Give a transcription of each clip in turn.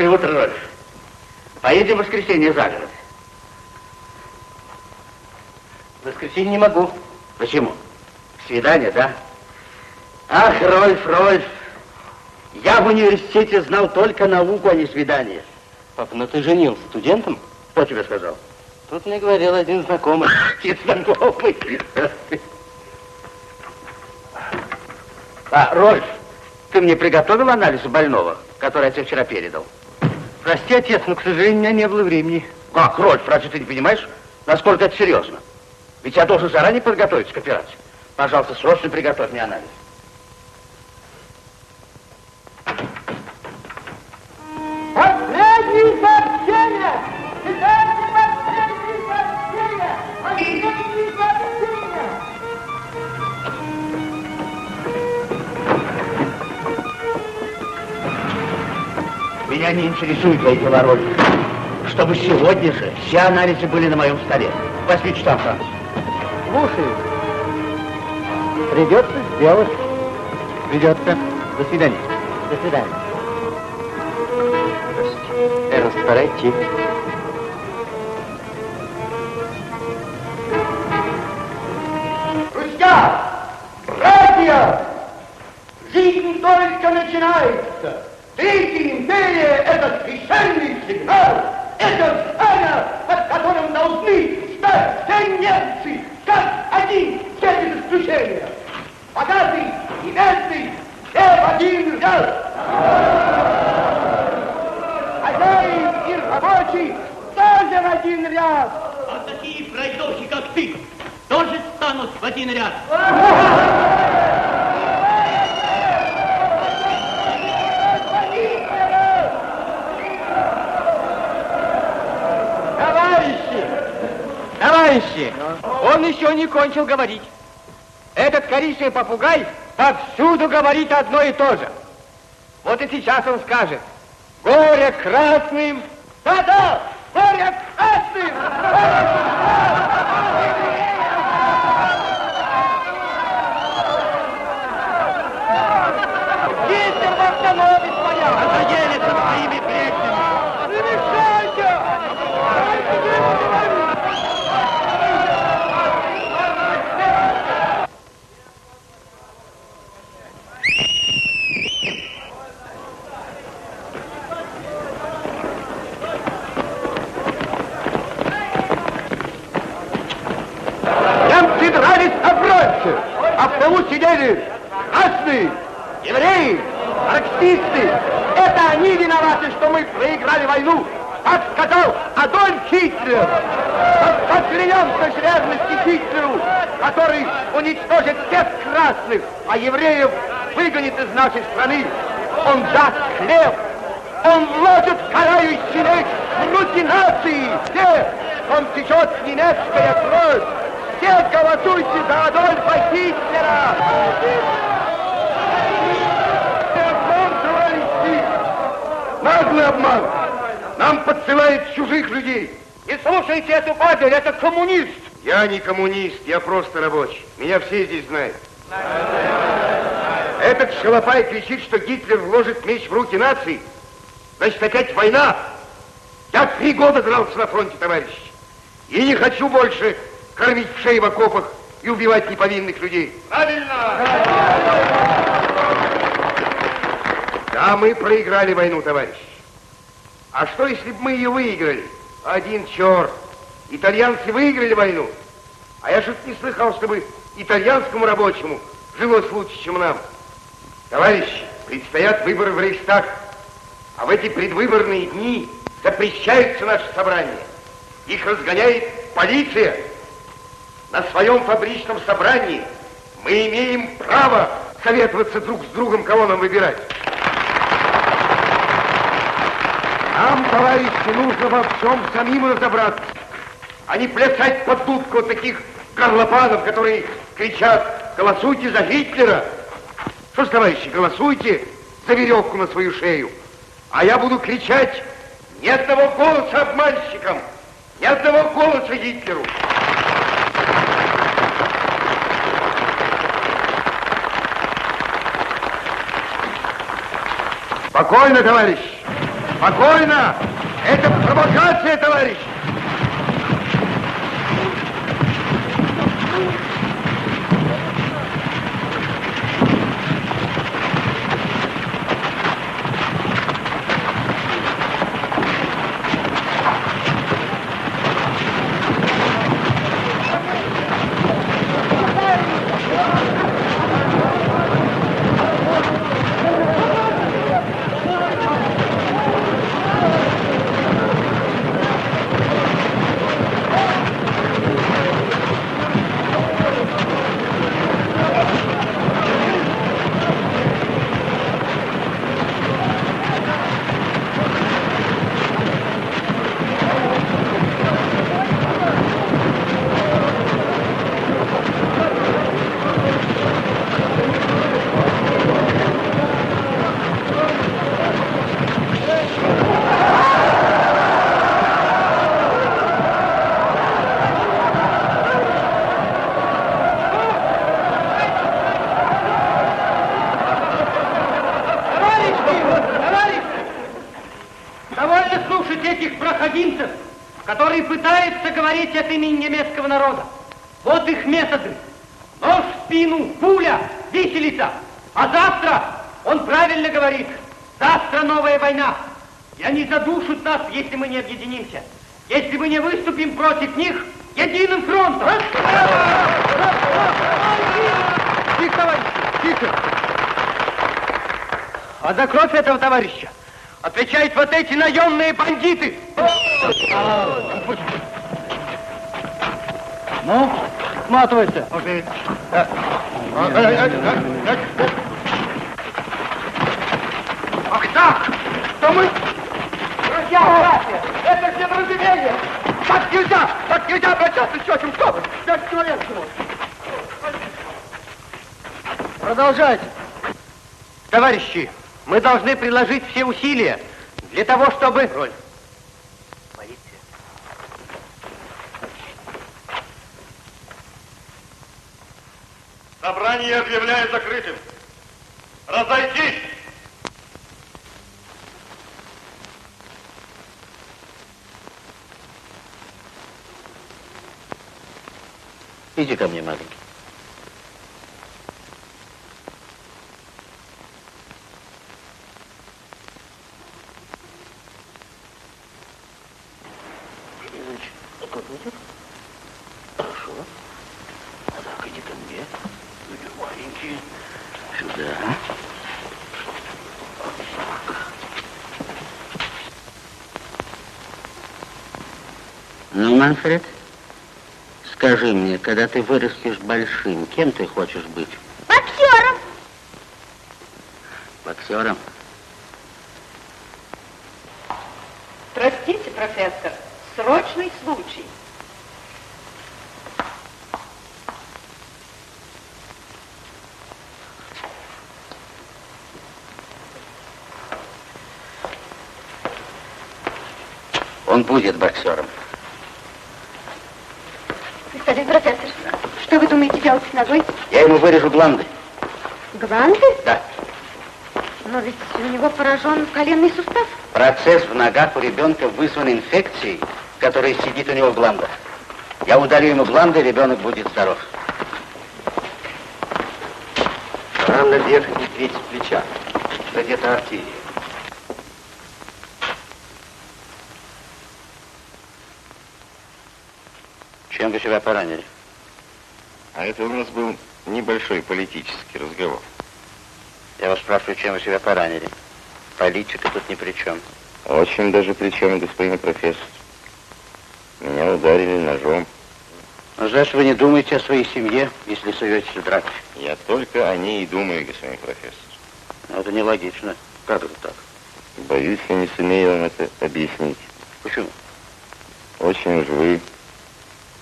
Хорошее утро, Рольф. Поедем в воскресенье за город. В воскресенье не могу. Почему? Свидание, да? Ах, Рольф, Рольф, я в университете знал только науку, а не свидание. Папа, ну ты женился студентом? Кто тебе сказал? Тут мне говорил один знакомый. И знакомый. А, Рольф, ты мне приготовил анализ больного, который я тебе вчера передал? Прости, отец, но, к сожалению, у меня не было времени. Как, Рольф, разве ты не понимаешь, насколько это серьезно? Ведь я должен заранее подготовиться к операции. Пожалуйста, срочно приготовь мне анализ. Интересует твои дела, Рольф. Чтобы сегодня же все анализы были на моем столе. Часам, Франц. Слушаю. Придется сделать. Придется. До свидания. До свидания. Эрнст, пора идти. Друзья! Братья! Жизнь только начинается! Третья империя – это священный сигнал! Это знамя, под которым должны стать все немцы, как один, все без исключения! Богатый и бедный – все в один ряд! Хозяин и рабочий тоже в один ряд! А такие пройдохи, как ты, тоже станут в один ряд. Товарищи! Товарищи! Он еще не кончил говорить. Этот коричневый попугай повсюду говорит одно и то же. Вот и сейчас он скажет. Горе красным! Да-да! Горе красным! Гитлер в автономе стоял! Надоели со своими бреднями. Не мешайте! Дайте ему говорить! Немцы дрались оброльцы, а сидели красные, евреи, марксисты. Это они виноваты, что мы проиграли войну. Так сказал Адольф поклянемся с верности Гитлеру, который уничтожит всех красных, а евреев выгонит из нашей страны. Он даст хлеб, он вложит карающий меч в руки нации. Все, он течет немецкая кровь. Все голосуйте за Адольфа Гитлера! Наглый обман! Нам подсылают чужих людей. Не слушайте эту падаль, это коммунист! Я не коммунист, я просто рабочий. Меня все здесь знают. Этот шалопай кричит, что Гитлер вложит меч в руки нации. Значит, опять война. Я три года дрался на фронте, товарищи. И не хочу больше кормить в шеи в окопах и убивать неповинных людей. Правильно! Да, мы проиграли войну, товарищи. А что, если бы мы ее выиграли? Один черт. Итальянцы выиграли войну. А я что-то не слыхал, чтобы итальянскому рабочему жилось лучше, чем нам. Товарищи, предстоят выборы в Рейхстаг. А в эти предвыборные дни запрещаются наши собрания. Их разгоняет полиция. На своем фабричном собрании мы имеем право советоваться друг с другом, кого нам выбирать. Нам, товарищи, нужно во всем самим разобраться, а не плясать под дудку таких горлопанов, которые кричат «Голосуйте за Гитлера!» Что ж, товарищи, голосуйте за веревку на свою шею. А я буду кричать ни одного голоса обманщикам, ни одного голоса Гитлеру. Спокойно, товарищ. Спокойно! Это провокация, товарищ! Говорить от имени немецкого народа. Вот их методы. Нож в спину, пуля, виселица. А завтра, он правильно говорит, завтра новая война. И они задушат нас, если мы не объединимся. Если мы не выступим против них единым фронтом. Тихо, товарищи, тихо. А за кровь этого товарища отвечают вот эти наемные бандиты. Ну, сматывайся. Ах так! То мы... Друзья, братья, это все разделение! Так нельзя! Так нельзя обращаться с тетем! Что вы? Пять человек всего! Продолжайте. Товарищи, мы должны приложить все усилия для того, чтобы... Роль. Собрание объявляю закрытым. Разойтись! Иди ко мне, маленький. Значит, как идет? Хорошо. А так, иди ко мне. Иди, маленький. Сюда. Ну, Манфред, скажи мне, когда ты вырастешь большим, кем ты хочешь быть? Боксером. Боксером? Простите, профессор, срочный случай. Он будет боксером. Господин профессор, что вы думаете делать с ногой? Я ему вырежу гланды. Гланды? Да. Но ведь у него поражен коленный сустав. Процесс в ногах у ребенка вызван инфекцией, которая сидит у него в гландах. Я удалю ему гланды, ребенок будет здоров. Рана верхней трети плеча. Задета артерия. Чем вы себя поранили? А это у нас был небольшой политический разговор. Я вас спрашиваю, чем вы себя поранили? Политика тут ни при чем. Очень даже при чем, господин профессор. Меня ударили ножом. Но значит, вы не думаете о своей семье, если в драке. Я только о ней и думаю, господин профессор. Но это нелогично. Как это так? Боюсь, я не сумею вам это объяснить. Почему? Очень уж вы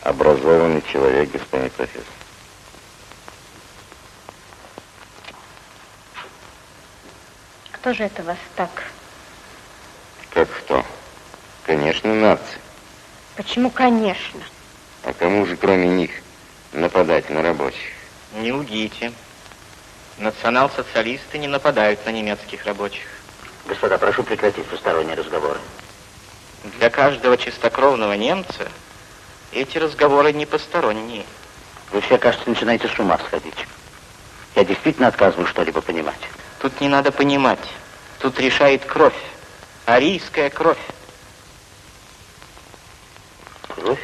образованный человек, господин профессор. Кто же это вас так? Как кто? Конечно, нации. Почему, конечно? А кому же, кроме них, нападать на рабочих? Не лгите. Национал-социалисты не нападают на немецких рабочих. Господа, прошу прекратить посторонние разговоры. Для каждого чистокровного немца эти разговоры не посторонние. Вы все, кажется, начинаете с ума сходить. Я действительно отказываю что-либо понимать. Тут не надо понимать. Тут решает кровь. Арийская кровь. Кровь?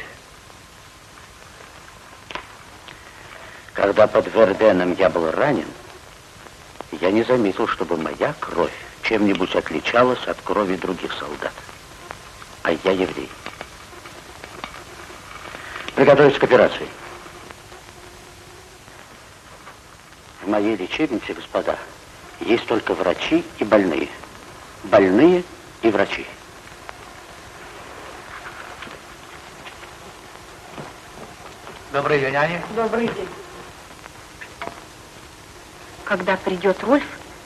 Когда под Верденом я был ранен, я не заметил, чтобы моя кровь чем-нибудь отличалась от крови других солдат. А я еврей. Приготовиться к операции. В моей лечебнице, господа, есть только врачи и больные. Больные и врачи. Добрый день, Аня. Добрый день. Когда придет Рольф,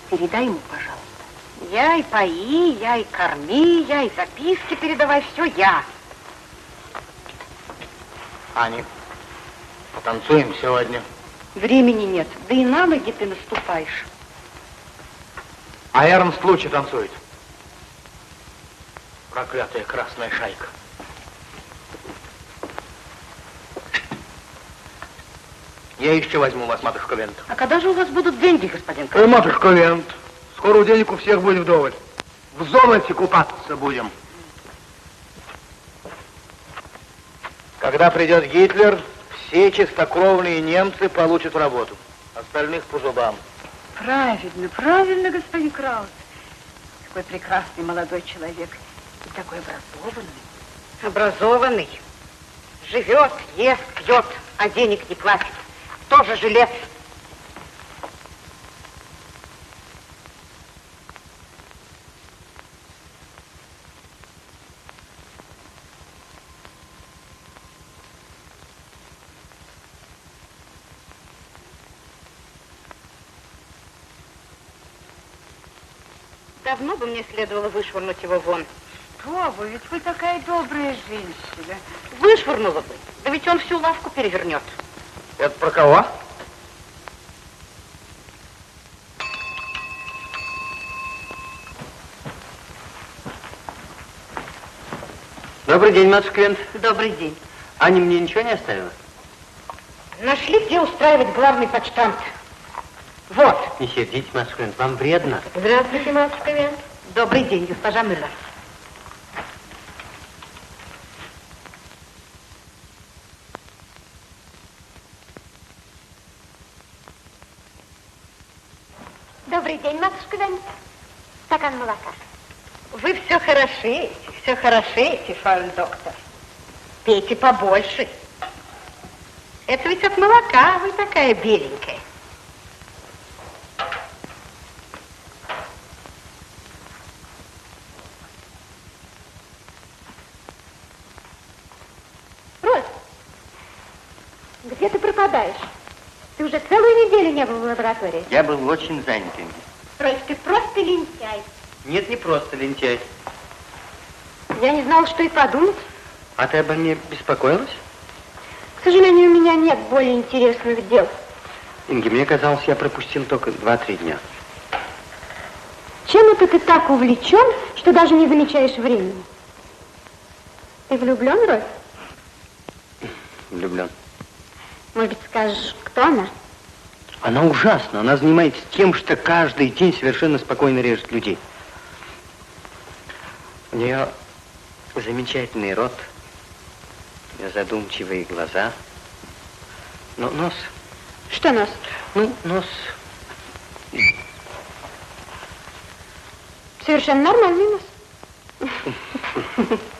передай ему, пожалуйста. Я и пои, я и корми, я и записки передавай, все я. Аня, потанцуем сегодня. Времени нет, да и на ноги ты наступаешь. А Эрнст лучше танцует. Проклятая красная шайка. Я еще возьму вас, матушка Вент. А когда же у вас будут деньги, господин Ой, Карл? матушка Вент, скоро денег у всех будет вдоволь. В золоте купаться будем. Когда придет Гитлер, все чистокровные немцы получат работу. Остальных по зубам. Правильно, правильно, господин Краус. Такой прекрасный молодой человек и такой образованный. Образованный. Живет, ест, пьет, а денег не платит. Тоже жилец. Давно бы мне следовало вышвырнуть его вон. Что вы, ведь вы такая добрая женщина. Вышвырнула бы. Да ведь он всю лавку перевернет. Это про кого? Добрый день, матушка Вент. Добрый день. Аня мне ничего не оставила? Нашли, где устраивать главный почтамт. Вот. Не сердитесь, матушка Вент, вам вредно. Здравствуйте, матушка Вен. Добрый день, госпожа Мюллер. Добрый день, матушка Вен. Стакан молока. Вы все хорошеете, все хорошеете, фауль доктор. Пейте побольше. Это ведь от молока вы такая беленькая. Роль, где ты пропадаешь? Ты уже целую неделю не был в лаборатории. Я был очень занят, Инги. Роль, ты просто лентяй. Нет, не просто лентяй. Я не знала, что и подумать. А ты обо мне беспокоилась? К сожалению, у меня нет более интересных дел. Инги, мне казалось, я пропустил только 2-3 дня. Чем это ты так увлечен, что даже не замечаешь времени? Ты влюблен, Роль? Влюблен. Может быть, скажешь, кто она? Она ужасна. Она занимается тем, что каждый день совершенно спокойно режет людей. У нее замечательный рот, задумчивые глаза. Но нос, Что нос? ну, нос Совершенно нормальный нос.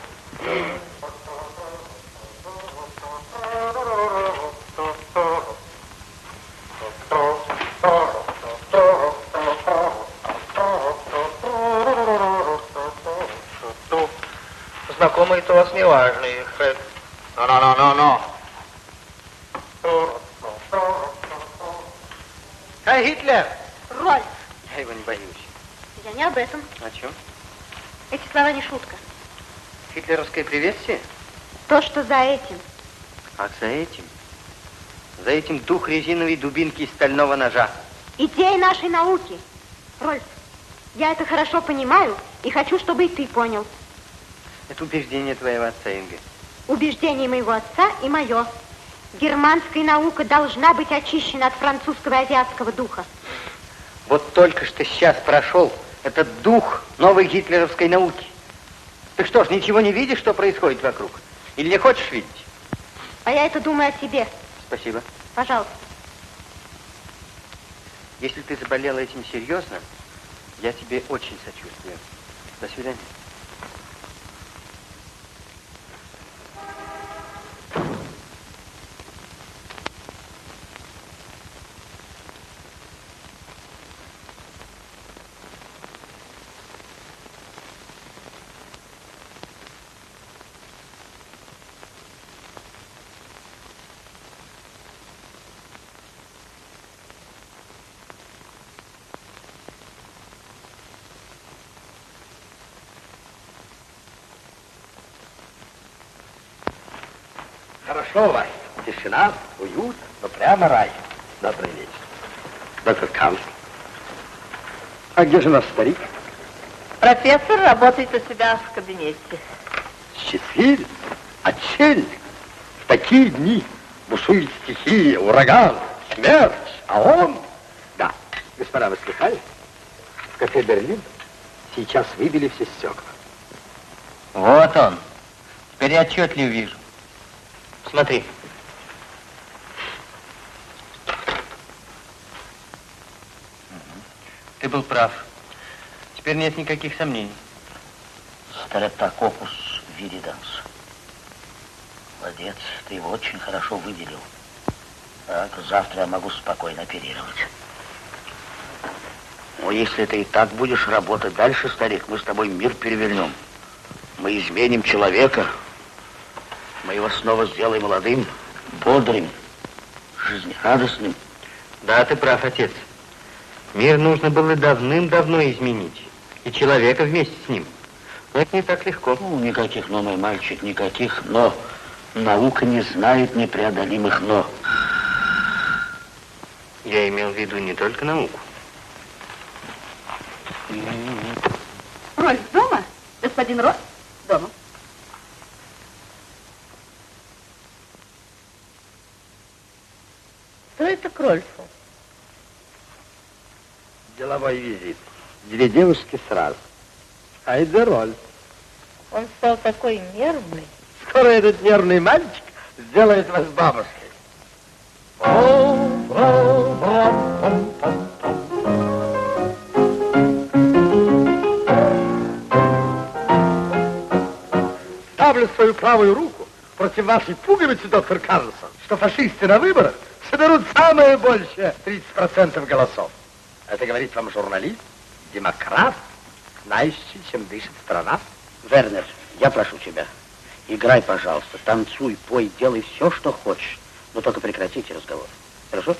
Неважные, Фред. Ну-ну-ну-ну-ну. Эй, Гитлер! Роль, Я его не боюсь. я не об этом. О чем? Эти слова не шутка. Гитлеровское приветствие? То, что за этим. А за этим? За этим дух резиновой дубинки и стального ножа. Идея нашей науки. Рольф, Я это хорошо понимаю и хочу, чтобы и ты понял. Это убеждение твоего отца, Инга. Убеждение моего отца и мое. Германская наука должна быть очищена от французского и азиатского духа. Вот только что сейчас прошел этот дух новой гитлеровской науки. Ты что ж, ничего не видишь, что происходит вокруг? Или не хочешь видеть? А я это думаю о себе. Спасибо. Пожалуйста. Если ты заболела этим серьезно, я тебе очень сочувствую. До свидания. Хорошо у вас. Тишина, уют, но прямо рай. Добрый вечер. Доктор Канцлер. А где же наш старик? Профессор работает у себя в кабинете. Счастливец, отчельник. В такие дни бушует стихия, ураган, смерть, а он... Да, господа, вы слыхали? В кафе «Берлин» сейчас выбили все стекла. Вот он. Теперь я отчетливо вижу. Смотри. Ты был прав. Теперь нет никаких сомнений. Стрептококус вириденс. Молодец, ты его очень хорошо выделил. Так, завтра я могу спокойно оперировать. Но если ты и так будешь работать дальше, старик, мы с тобой мир перевернем. Мы изменим человека. Мы его снова сделаем молодым, бодрым, жизнерадостным. Да, ты прав, отец. Мир нужно было давным-давно изменить. И человека вместе с ним. Но это не так легко. Ну, никаких «но», мой мальчик, никаких «но». Наука не знает непреодолимых «но». Я имел в виду не только науку. Рольф дома? Господин Рольф? Дома. Это к Рольфу? Деловой визит. Две девушки сразу. Айда роль. Он стал такой нервный. Скоро этот нервный мальчик сделает вас бабушкой. Ставлю свою правую руку против вашей пуговицы, доктор Карлсон, что фашисты на выборах соберут самое большее 30% голосов. Это говорит вам журналист, демократ, знающий, чем дышит страна. Вернер, я прошу тебя, играй, пожалуйста, танцуй, пой, делай все, что хочешь, но только прекратите разговор. Хорошо?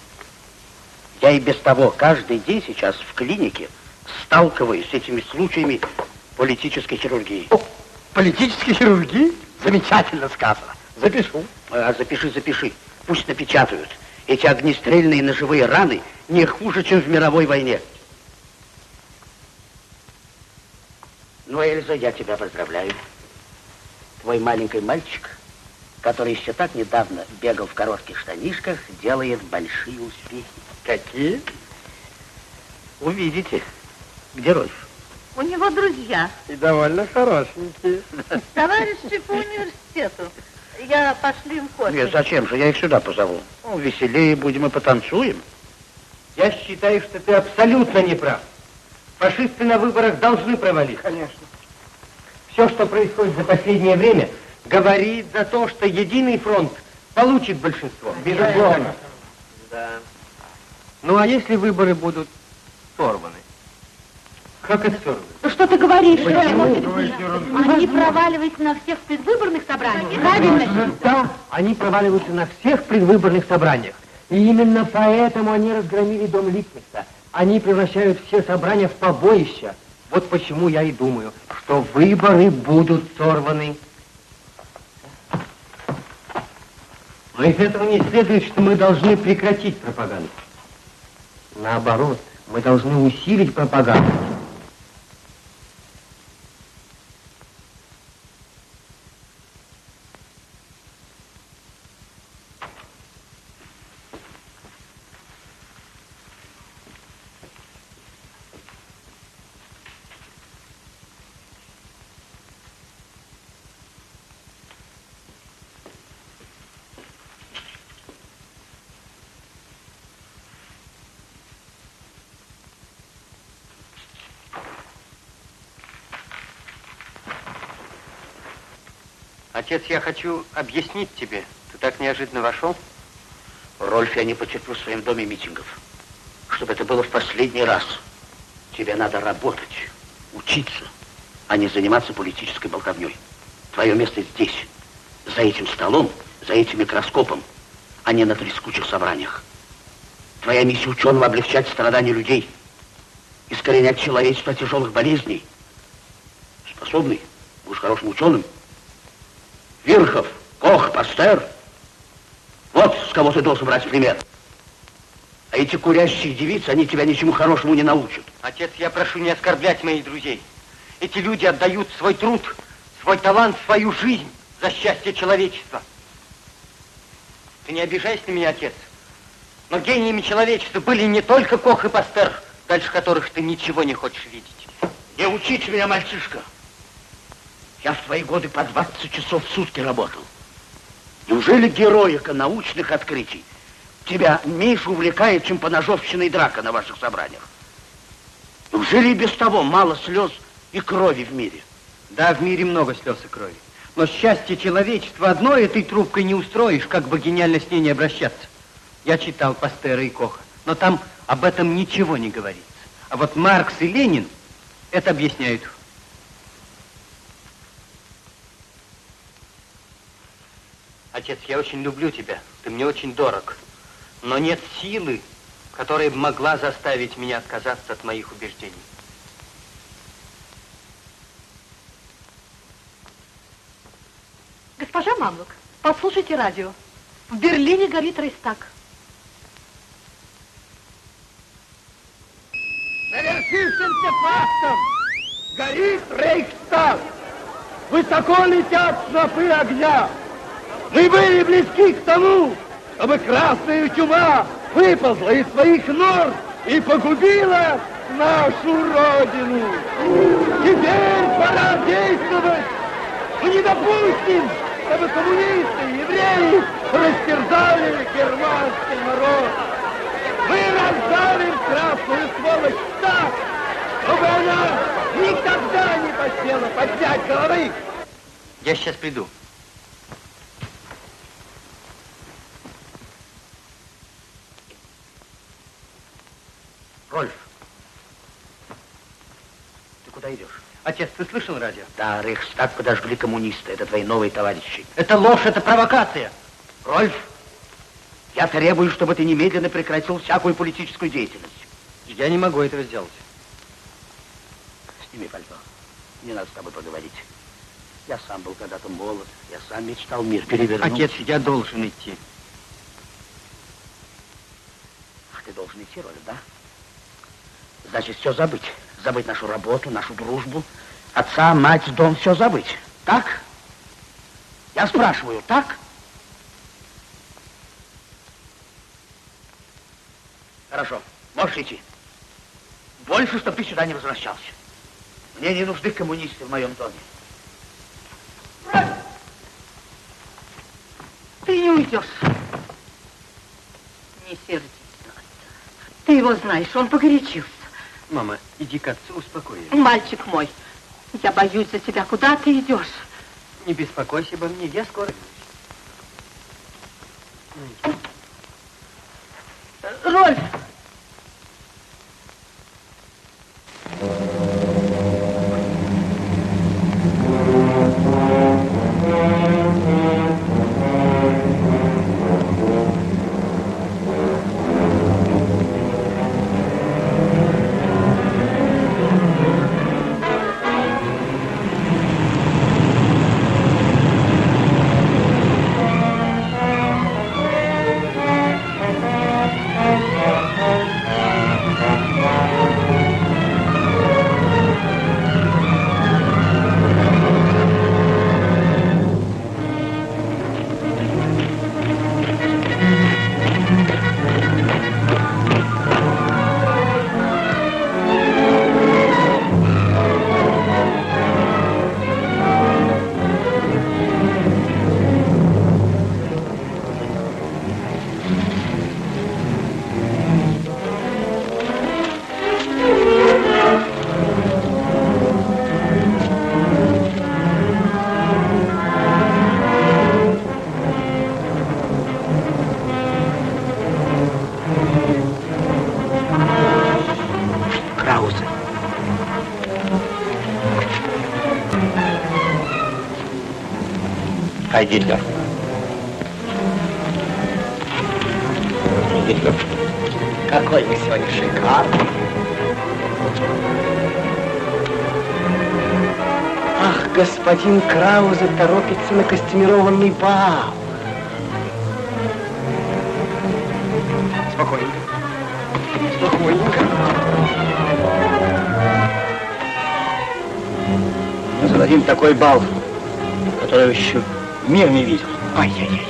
Я и без того каждый день сейчас в клинике сталкиваюсь с этими случаями политической хирургии. О, политической хирургии? Замечательно сказано. Запишу. А, запиши, запиши. Пусть напечатают. Эти огнестрельные ножевые раны не хуже, чем в мировой войне. Ну, Эльза, я тебя поздравляю. Твой маленький мальчик, который еще так недавно бегал в коротких штанишках, делает большие успехи. Какие? Увидите. Где Рольф? У него друзья, И довольно хорошенькие. товарищи по университету. Я пошли им кофе. Нет, зачем же? Я их сюда позову. Ну, веселее будем и потанцуем. Я считаю, что ты абсолютно не прав. Фашисты на выборах должны провалиться. Конечно. Все, что происходит за последнее время, говорит за то, что единый фронт получит большинство. Безусловно. Да. Ну, а если выборы будут сорваны? Как сорваны? Ну что ты говоришь? Почему? Они проваливаются на всех предвыборных собраниях. Правильно? Да, они проваливаются на всех предвыборных собраниях. И именно поэтому они разгромили дом Липкнехта. Они превращают все собрания в побоища. Вот почему я и думаю, что выборы будут сорваны. Но из этого не следует, что мы должны прекратить пропаганду. Наоборот, мы должны усилить пропаганду. Отец, я хочу объяснить тебе. Ты так неожиданно вошел. Рольф, я не потерплю в своем доме митингов. Чтобы это было в последний раз. Тебе надо работать, учиться, а не заниматься политической болтовней. Твое место здесь, за этим столом, за этим микроскопом, а не на трескучих собраниях. Твоя миссия ученого облегчать страдания людей, искоренять человечество тяжелых болезней. Способный, будешь хорошим ученым. Вирхов, Кох, Пастер. Вот с кого ты должен брать пример. А эти курящие девицы, они тебя ничему хорошему не научат. Отец, я прошу не оскорблять моих друзей. Эти люди отдают свой труд, свой талант, свою жизнь за счастье человечества. Ты не обижайся на меня, отец. Но гениями человечества были не только Кох и Пастер, дальше которых ты ничего не хочешь видеть. Не учите меня, мальчишка. Я в твои годы по 20 часов в сутки работал. Неужели героика научных открытий тебя меньше увлекает, чем поножовщина и драка на ваших собраниях? Неужели и без того мало слез и крови в мире? Да, в мире много слез и крови. Но счастье человечества одной этой трубкой не устроишь, как бы гениально с ней не обращаться. Я читал Пастера и Коха, но там об этом ничего не говорится. А вот Маркс и Ленин это объясняют. Отец, я очень люблю тебя, ты мне очень дорог, но нет силы, которая могла заставить меня отказаться от моих убеждений. Госпожа Мамлук, послушайте радио. В Берлине горит Рейстаг. Совершившимся фактом горит Рейхстаг. Высоко летят снопы огня. Мы были близки к тому, чтобы красная чума выползла из своих нор и погубила нашу Родину. Теперь пора действовать. Мы не допустим, чтобы коммунисты евреи растерзали германский народ. Мы раздавим красную сволочь так, чтобы она никогда не посмела поднять головы. Я сейчас приду. Рольф, ты куда идешь? Отец, ты слышал радио? Да, Рейхстаг подожгли коммунисты. Это твои новые товарищи. Это ложь, это провокация. Рольф, я требую, чтобы ты немедленно прекратил всякую политическую деятельность. Я не могу этого сделать. Сними пальто. Мне надо с тобой поговорить. Я сам был когда-то молод. Я сам мечтал мир перевернуть. Отец, я должен идти. Ах, ты должен идти, Рольф, да? Значит, все забыть. Забыть нашу работу, нашу дружбу, отца, мать, дом, все забыть. Так? Я спрашиваю, так? Хорошо, можешь идти. Больше, чтобы ты сюда не возвращался. Мне не нужны коммунисты в моем доме. Ты не уйдешь. Не сердись. Ты его знаешь, он погорячился. Мама, иди к отцу, успокой его. Мальчик мой, я боюсь за тебя. Куда ты идешь? Не беспокойся обо мне, я скоро вернусь. Рольф! Хай Гитлер. Гитлер. Какой вы сегодня шикарный. Ах, господин Краузе торопится на костюмированный бал. Спокойненько. Спокойненько. Мы зададим такой бал, который еще мир не видел. Ай-яй-яй.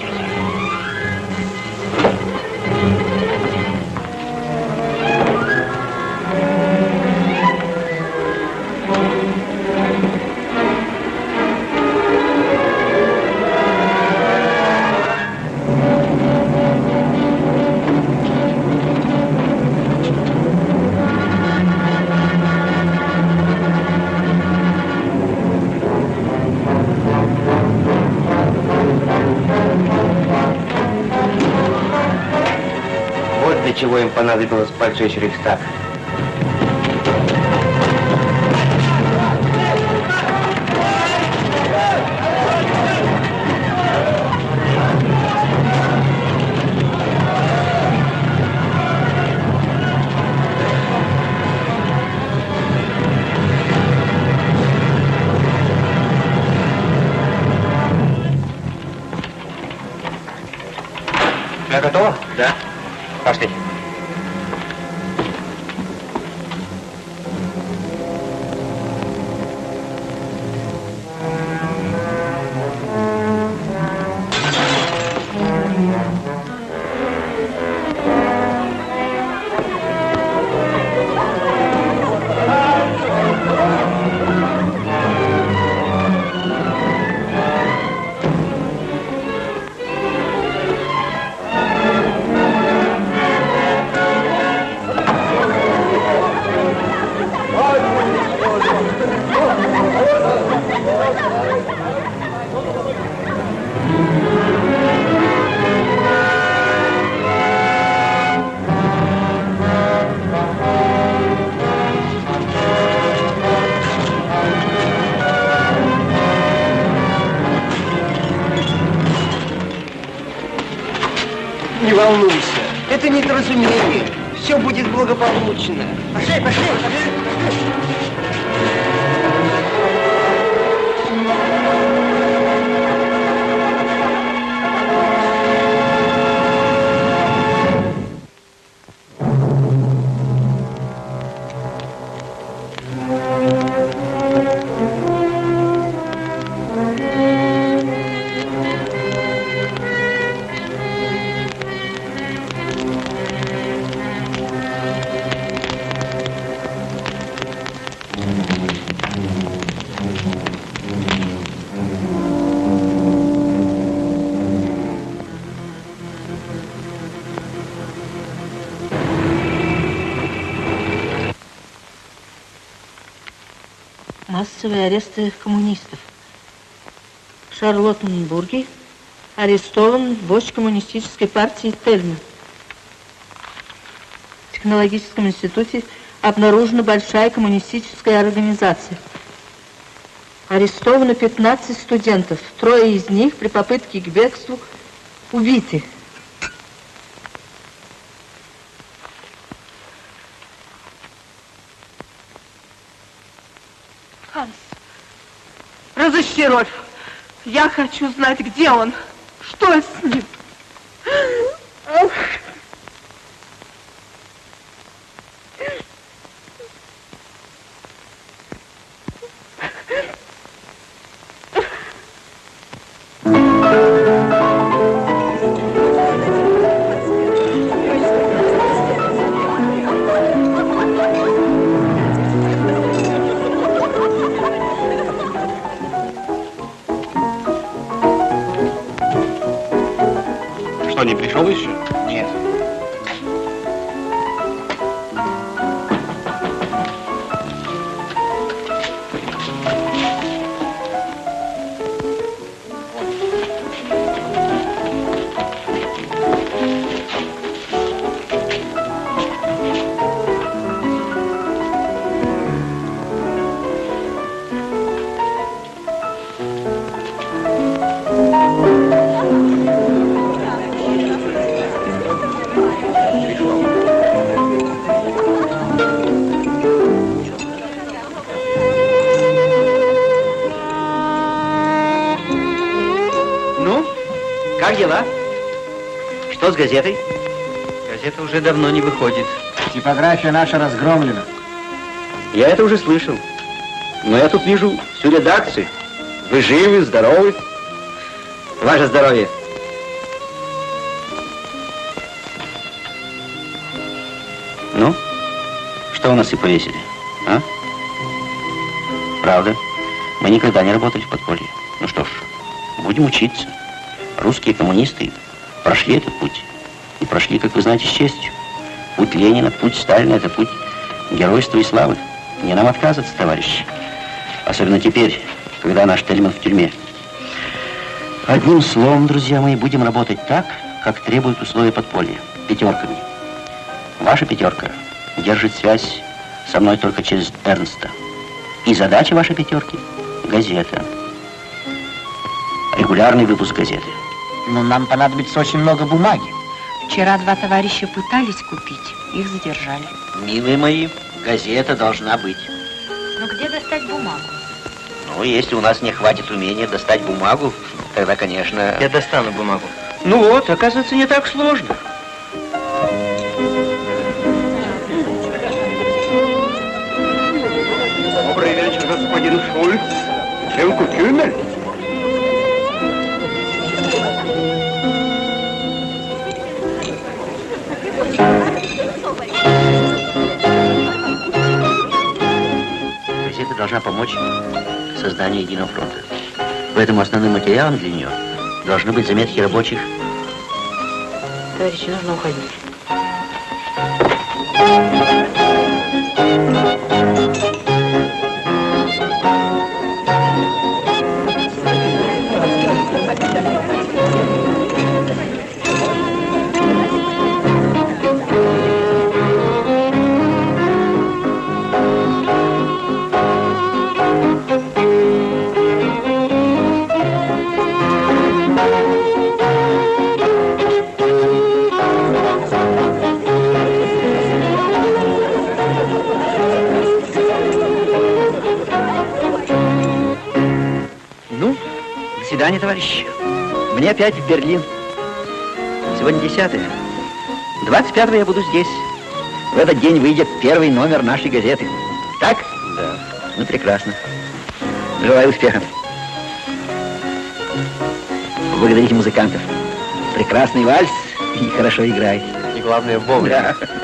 Чего им понадобилось поджечь Массовые аресты коммунистов. В Шарлоттенбурге арестован вождь коммунистической партии Тельман. В технологическом институте обнаружена большая коммунистическая организация. Арестовано 15 студентов. Трое из них при попытке к бегству убиты. Ханс, Рольф. Я хочу знать, где он. Что с ним? Газетой? Газета уже давно не выходит. Типография наша разгромлена. Я это уже слышал. Но я тут вижу всю редакцию. Вы живы, здоровы. Ваше здоровье. Ну, что у нас и повесили, а? Правда, мы никогда не работали в подполье. Ну что ж, будем учиться. Русские коммунисты прошли этот прошли, как вы знаете, с честью. Путь Ленина, путь Сталина – это путь геройства и славы. Не нам отказываться, товарищи. Особенно теперь, когда наш Тельман в тюрьме. Одним словом, друзья мои, будем работать так, как требуют условия подполья. Пятерками. Ваша пятерка держит связь со мной только через Эрнста. И задача вашей пятерки – газета. Регулярный выпуск газеты. Но нам понадобится очень много бумаги. Вчера два товарища пытались купить, их задержали. Милые мои, газета должна быть. Но где достать бумагу? Ну, если у нас не хватит умения достать бумагу, тогда, конечно... Я достану бумагу. Ну вот, оказывается, не так сложно. Газета должна помочь созданию единого фронта. Поэтому основным материалом для нее должны быть заметки рабочих. Товарищи, нужно уходить. Опять в Берлин. Сегодня 10 25 я буду здесь. В этот день выйдет первый номер нашей газеты. Так? Да. Ну, прекрасно. Желаю успехов. Благодарите музыкантов. Прекрасный вальс и хорошо играет. И главное, вовремя. Да.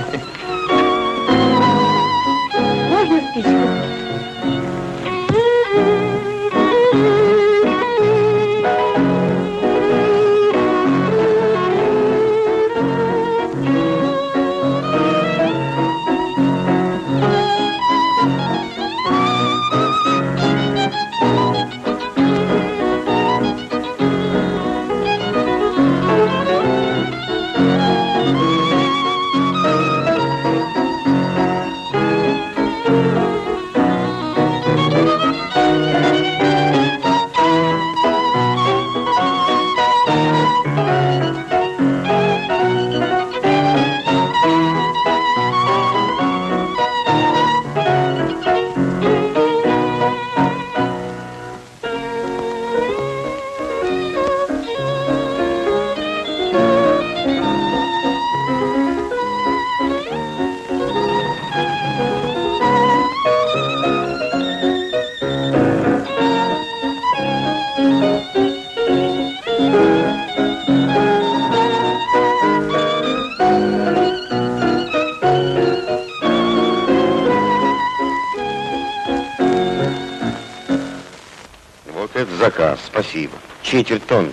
Спасибо. Четверть тонны.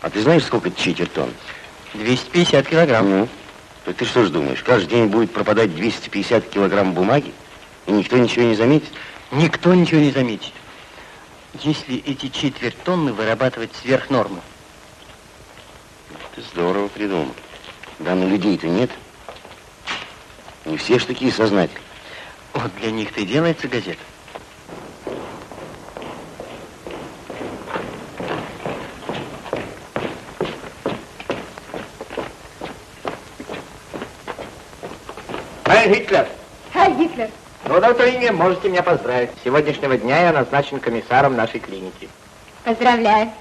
А ты знаешь, сколько это четверть тонны? 250 килограмм. Ну, то ты что ж думаешь, каждый день будет пропадать 250 килограмм бумаги, и никто ничего не заметит? Никто ничего не заметит. Если эти четверть тонны вырабатывать сверх нормы. Ты здорово придумал. Да, но людей-то нет. Не все ж такие сознательные. Вот для них-то и делается газета. Хайль Гитлер! Хайль Гитлер! Ну, доктор Инге, можете меня поздравить. С сегодняшнего дня я назначен комиссаром нашей клиники. Поздравляю.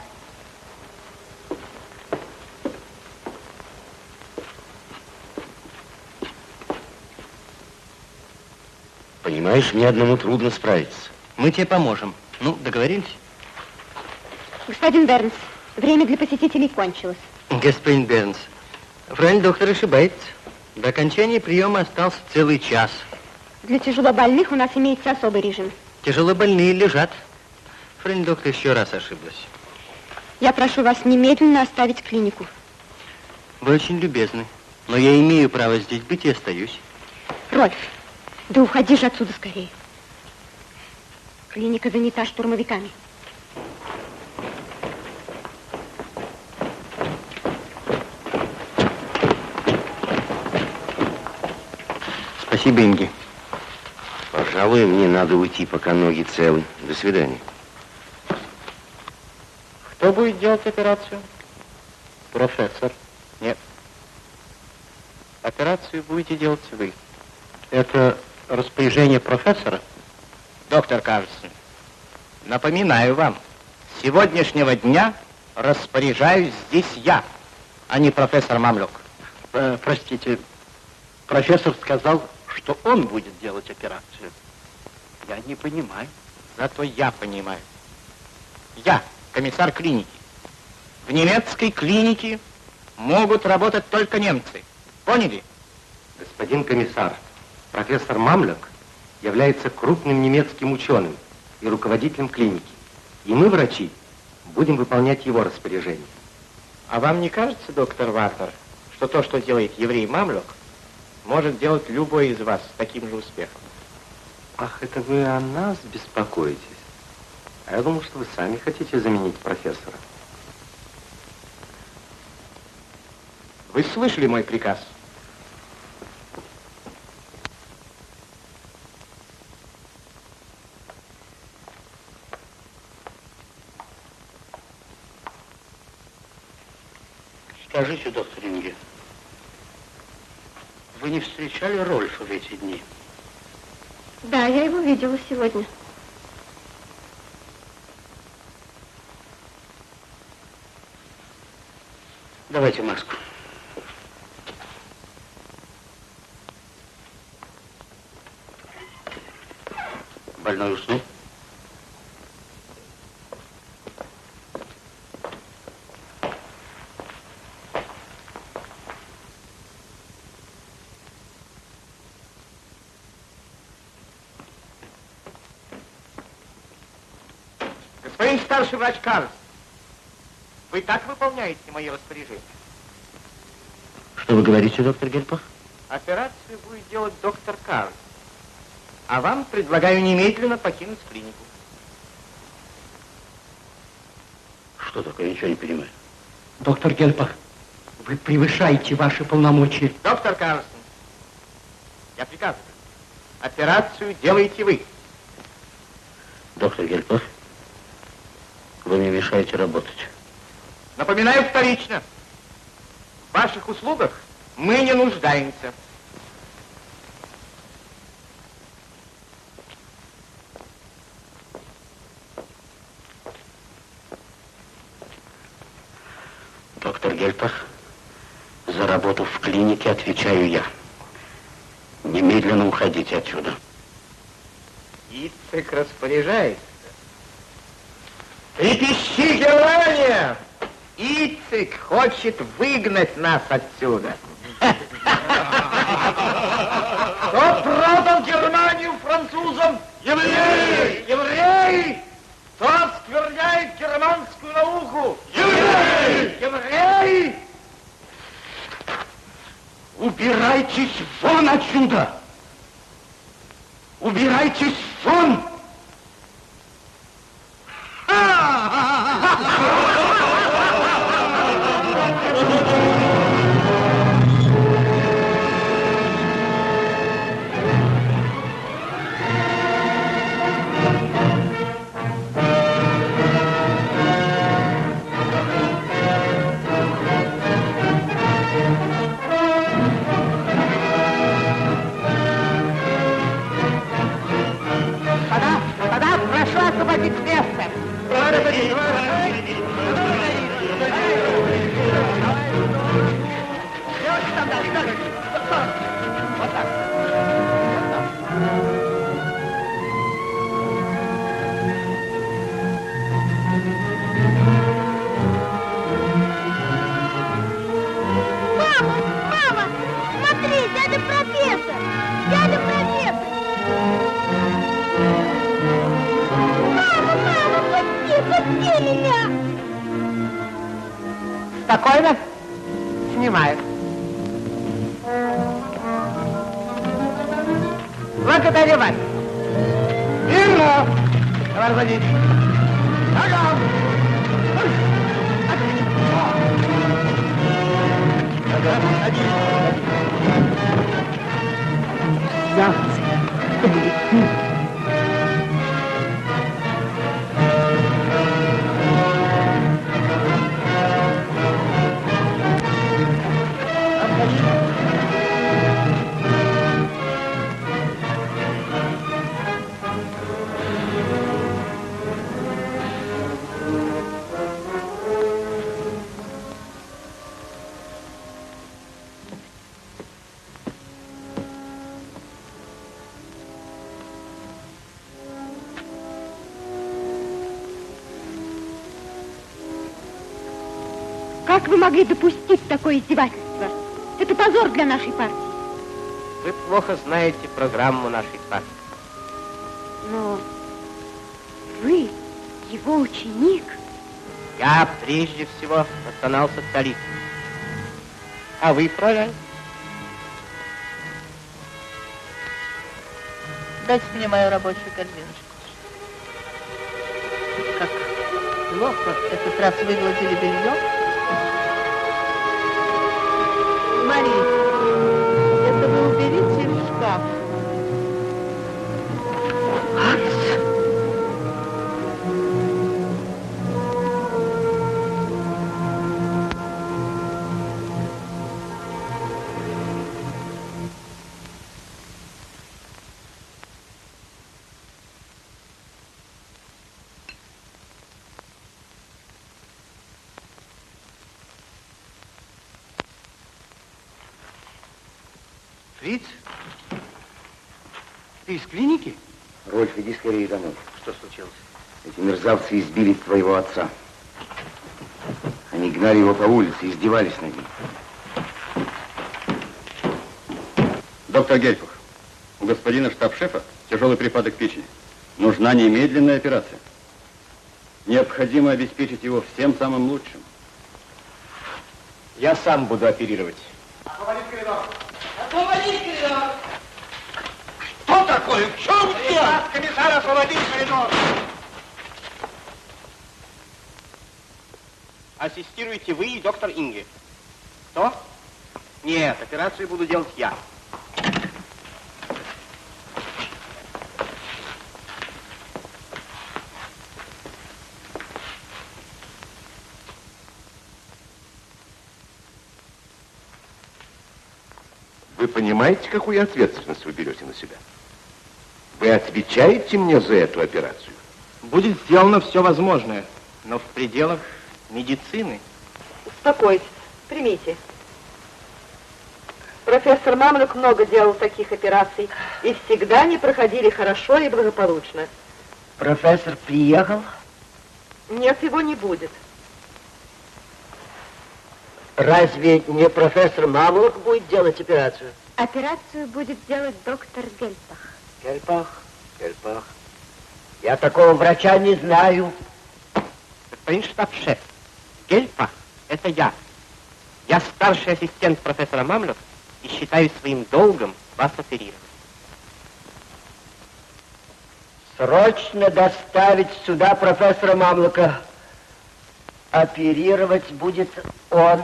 Понимаешь, мне одному трудно справиться. Мы тебе поможем. Ну, договорились? Господин Бернс, время для посетителей кончилось. Господин Бернс, правильно доктор ошибается. До окончания приема остался целый час. Для тяжелобольных у нас имеется особый режим. Тяжелобольные лежат. Фрайн доктор еще раз ошиблась. Я прошу вас немедленно оставить клинику. Вы очень любезны. Но я имею право здесь быть и остаюсь. Рольф, да уходи же отсюда скорее. Клиника занята штурмовиками. Спасибо, Инги. Пожалуй, мне надо уйти, пока ноги целы. До свидания. Кто будет делать операцию? Профессор. Нет. Операцию будете делать вы. Это распоряжение профессора? Доктор Карлсон, напоминаю вам, с сегодняшнего дня распоряжаюсь здесь я, а не профессор Мамлюк. Э, простите, профессор сказал, что он будет делать операцию. Я не понимаю. Зато я понимаю. Я комиссар клиники. В немецкой клинике могут работать только немцы. Поняли? Господин комиссар, профессор Мамлек является крупным немецким ученым и руководителем клиники. И мы, врачи, будем выполнять его распоряжение. А вам не кажется, доктор Вартер, что то, что делает еврей Мамлюк, может делать любой из вас с таким же успехом? Ах, это вы о нас беспокоитесь. А я думал, что вы сами хотите заменить профессора. Вы слышали мой приказ? Скажите, доктор Инге, вы не встречали Рольфа в эти дни? Да, я его видела сегодня. Давайте маску. Больной уснул? Господин старший врач Карлс, вы так выполняете мои распоряжения? Говорите, доктор Гельпах? Операцию будет делать доктор Карлс. А вам предлагаю немедленно покинуть клинику. Что такое? Я ничего не понимаю. Доктор Гельпах, вы превышаете ваши полномочия. Доктор Карлсон, я приказываю. Операцию делаете вы. Доктор Гельпах, вы мне мешаете работать. Напоминаю вторично. В ваших услугах мы не нуждаемся. Доктор Гельпах, за работу в клинике отвечаю я. Немедленно уходите отсюда. Ицек распоряжается. Трепещи, Германия! Ицек хочет выгнать нас отсюда. Cavaleiro! Как вы могли допустить такое издевательство? Это позор для нашей партии. Вы плохо знаете программу нашей партии. Но вы, его ученик, Я прежде всего национал-социалист. А вы, фроляйн? Дайте мне мою рабочую корзиночку. Как плохо этот раз выгладили белье. Мерзавцы избили твоего отца. Они гнали его по улице, издевались над ним. Доктор Гельфах, у господина штаб-шефа тяжелый припадок печени. Нужна немедленная операция. Необходимо обеспечить его всем самым лучшим. Я сам буду оперировать. Освободить коридор! Освободить коридор! Что такое? В чем дело? Комиссар, освободить коридор! Ассистируете вы и доктор Инге. Что? Нет, операцию буду делать я. Вы понимаете, какую ответственность вы берете на себя? Вы отвечаете мне за эту операцию? Будет сделано все возможное, но в пределах медицины. Успокойтесь, примите. Профессор Мамлюк много делал таких операций, и всегда они проходили хорошо и благополучно. Профессор приехал? Нет, его не будет. Разве не профессор Мамлук будет делать операцию? операцию будет делать доктор Гельпах. Гельпах, Гельпах. Я такого врача не знаю. Господин штаб-шеф, Гельпа – это я. Я старший ассистент профессора Мамлюк и считаю своим долгом вас оперировать. Срочно доставить сюда профессора Мамлука. Оперировать будет он.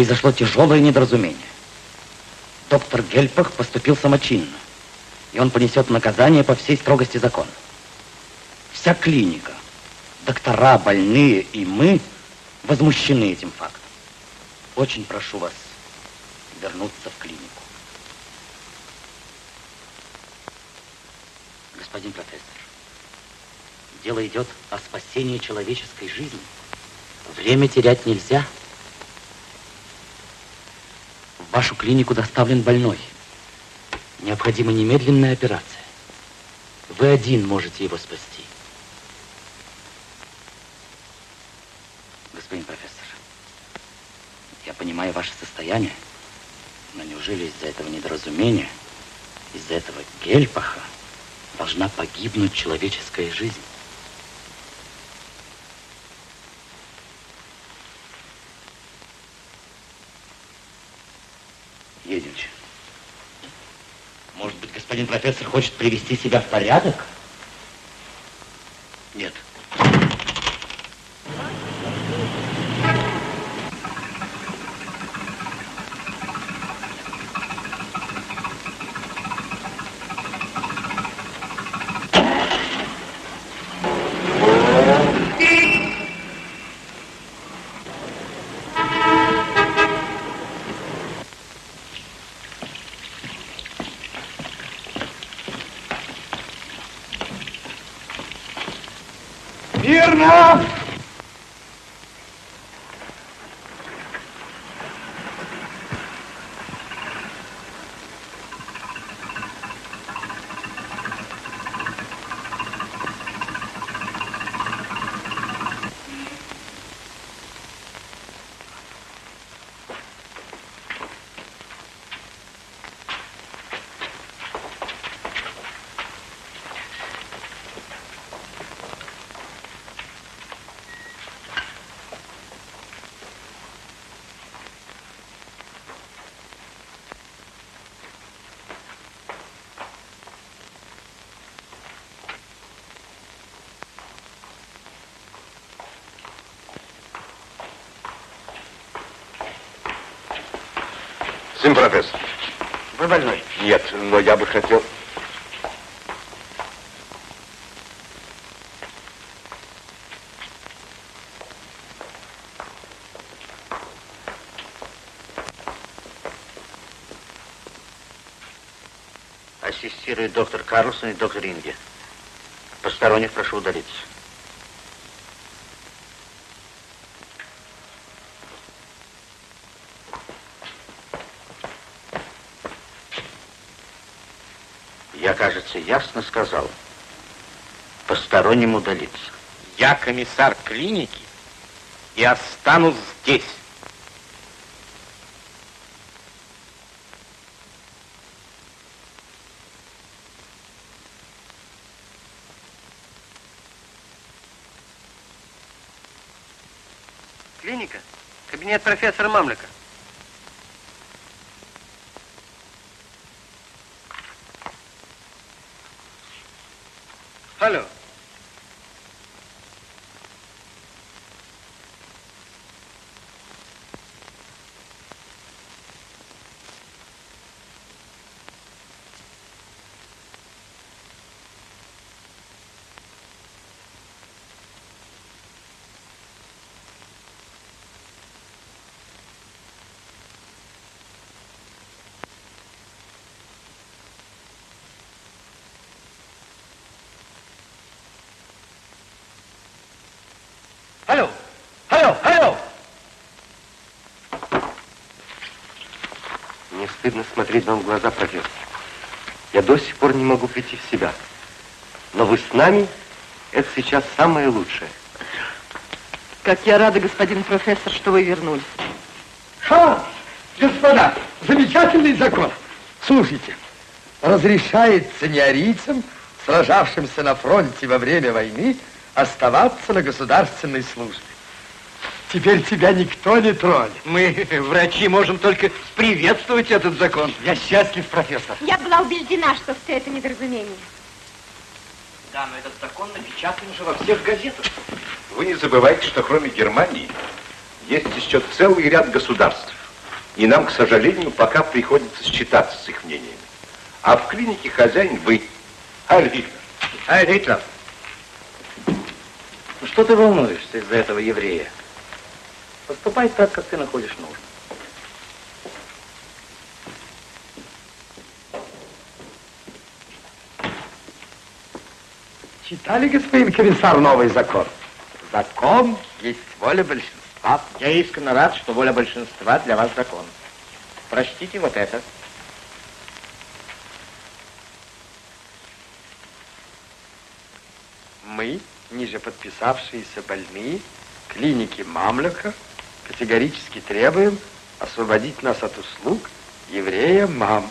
Произошло тяжелое недоразумение. Доктор Гельпах поступил самочинно, и он понесет наказание по всей строгости закона. Вся клиника, доктора, больные и мы возмущены этим фактом. Очень прошу вас вернуться в клинику. Господин профессор, дело идет о спасении человеческой жизни. Время терять нельзя. Вашу клинику доставлен больной. Необходима немедленная операция. Вы один можете его спасти. Господин профессор, я понимаю ваше состояние, но неужели из-за этого недоразумения, из-за этого гельпаха должна погибнуть человеческая жизнь? Едемте. Может быть, господин профессор хочет привести себя в порядок? Нет. Мирно! Сын профессор. Вы больной? Нет, но я бы хотел... Ассистирует доктор Карлсон и доктор Инге. Посторонних прошу удалиться. Кажется, ясно сказал. Посторонним удалиться. Я комиссар клиники и останусь здесь. Клиника. Кабинет профессора Мамлика. Алло. Алло, алло, алло! Мне стыдно смотреть вам в глаза, профессор. Я до сих пор не могу прийти в себя. Но вы с нами, это сейчас самое лучшее. Как я рада, господин профессор, что вы вернулись. Ха! Господа, замечательный закон. Слушайте, разрешается неарийцам, сражавшимся на фронте во время войны, оставаться на государственной службе. Теперь тебя никто не тронет. Мы, врачи, можем только приветствовать этот закон. Я счастлив, профессор. Я была убеждена, что все это недоразумение. Да, но этот закон напечатан уже во всех газетах. Вы не забывайте, что кроме Германии есть еще целый ряд государств. И нам, к сожалению, пока приходится считаться с их мнениями. А в клинике хозяин вы, Айль Гитлер. Что ты волнуешься из-за этого еврея? Поступай так, как ты находишь нужным. Читали, господин комиссар, новый закон? Закон есть воля большинства. Я искренне рад, что воля большинства для вас закон. Прочтите вот это. Мы, ниже подписавшиеся больные, клиники Мамлюка, категорически требуем освободить нас от услуг еврея Мам.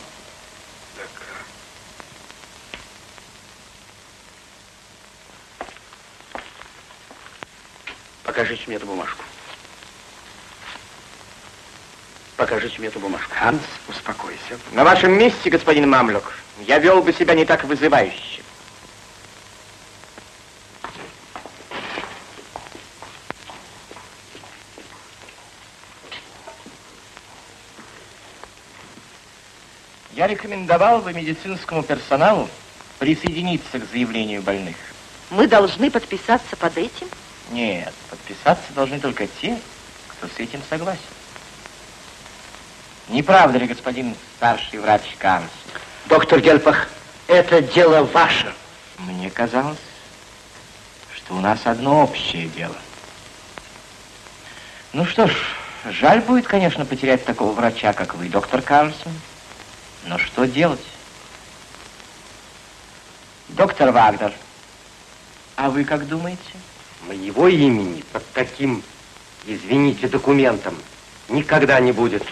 Покажите мне эту бумажку. Покажите мне эту бумажку. Ханс, успокойся. На вашем месте, господин Мамлюк, я вел бы себя не так вызывающе. Я рекомендовал бы медицинскому персоналу присоединиться к заявлению больных. Мы должны подписаться под этим? Нет, подписаться должны только те, кто с этим согласен. Не правда ли, господин старший врач Канс? Доктор Гельпах, это дело ваше. Мне казалось, что у нас одно общее дело. Ну что ж, жаль будет, конечно, потерять такого врача, как вы, доктор Карлсон. Но что делать? Доктор Вагнер, а вы как думаете? Моего имени под таким, извините, документом никогда не будет.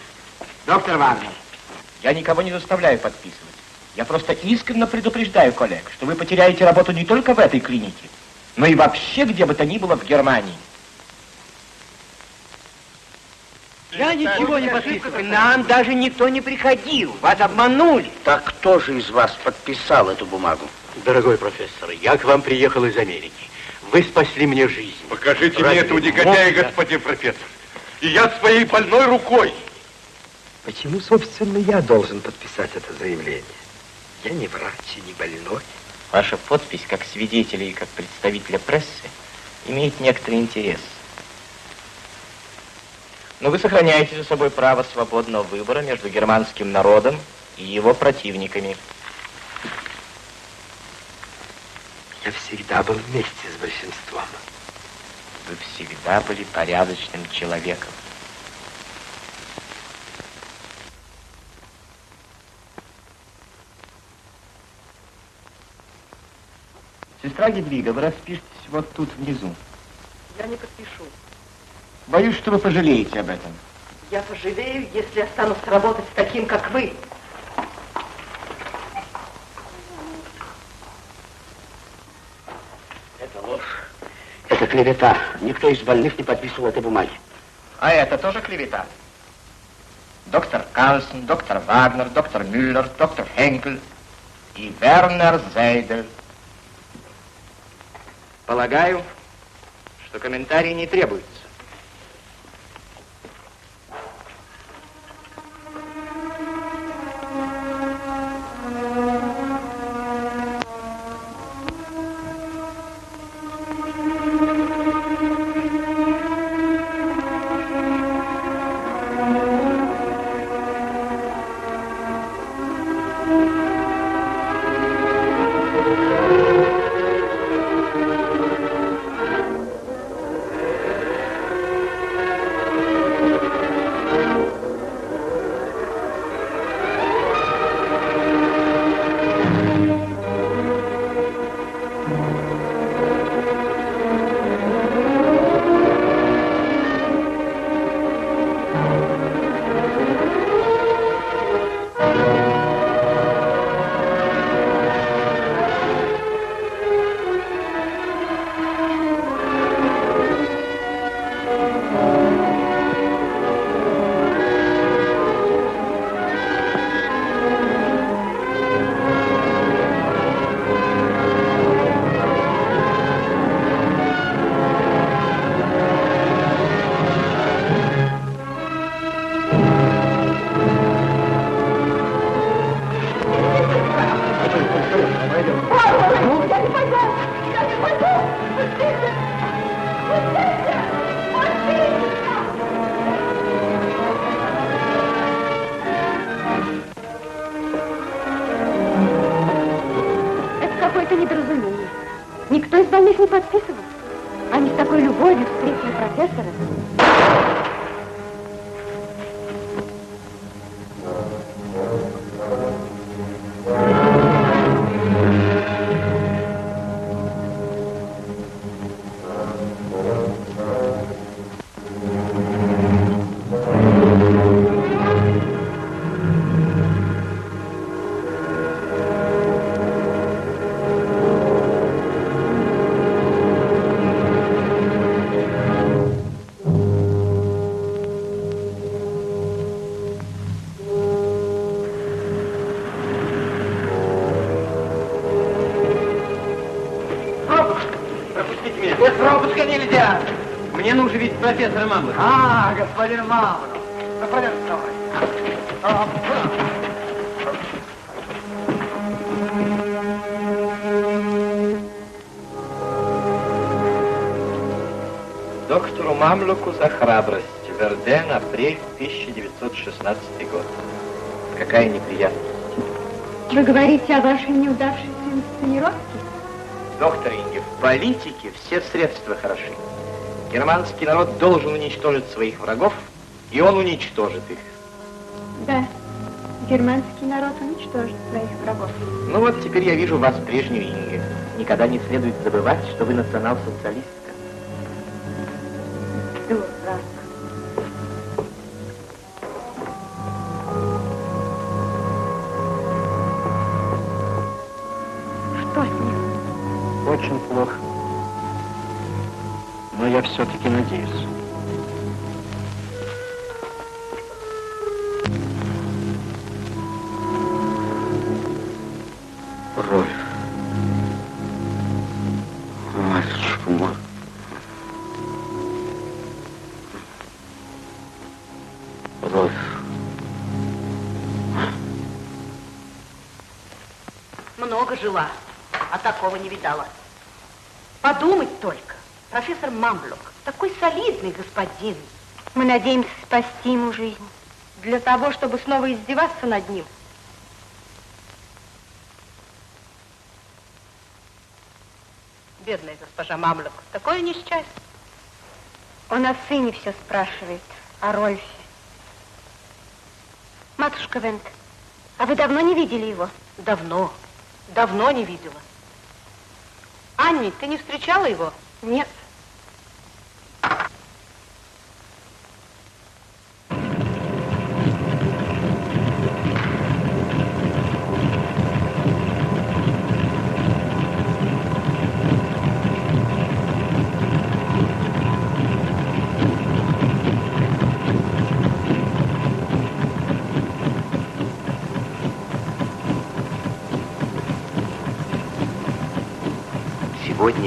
Доктор Вагнер, я никого не заставляю подписывать. Я просто искренне предупреждаю коллег, что вы потеряете работу не только в этой клинике, но и вообще где бы то ни было в Германии. Я ничего не подписываю. Нам даже никто не приходил. Вас обманули. Так кто же из вас подписал эту бумагу? Дорогой профессор, я к вам приехал из Америки. Вы спасли мне жизнь. Покажите Ради мне этого негодяя, Бога. господин профессор. И я своей больной рукой. Почему, собственно, я должен подписать это заявление? Я не врач и не больной. Ваша подпись как свидетеля и как представителя прессы имеет некоторый интерес. Но вы сохраняете за собой право свободного выбора между германским народом и его противниками. Я всегда был вместе с большинством. Вы всегда были порядочным человеком. Сестра Гедвига, вы распишитесь вот тут внизу. Я не подпишу. Боюсь, что вы пожалеете об этом. Я пожалею, если останусь работать с таким, как вы. Это ложь. Это клевета. Никто из больных не подписывал этой бумаги. А это тоже клевета. Доктор Карлсон, доктор Вагнер, доктор Мюллер, доктор Хенкель и Вернер Зейдель. Полагаю, что комментарий не требуется. Профессора Мамлы. А, господин пойдем вставай. А, Доктору Мамлюку за храбрость. Верден, апрель 1916 год. Какая неприятность. Вы говорите о вашей неудавшейся инсценировке? Доктор Инге, в политике все средства хороши. Германский народ должен уничтожить своих врагов, и он уничтожит их. Да. Германский народ уничтожит своих врагов. Ну вот теперь я вижу вас прежнюю Инге. Никогда не следует забывать, что вы национал-социалистка. Господин. Мы надеемся спасти ему жизнь. Для того, чтобы снова издеваться над ним. Бедная госпожа Мамлок, такое несчастье. Он о сыне все спрашивает, о Рольфе. Матушка Вент, а вы давно не видели его? Давно, давно не видела. Анни, ты не встречала его? Нет.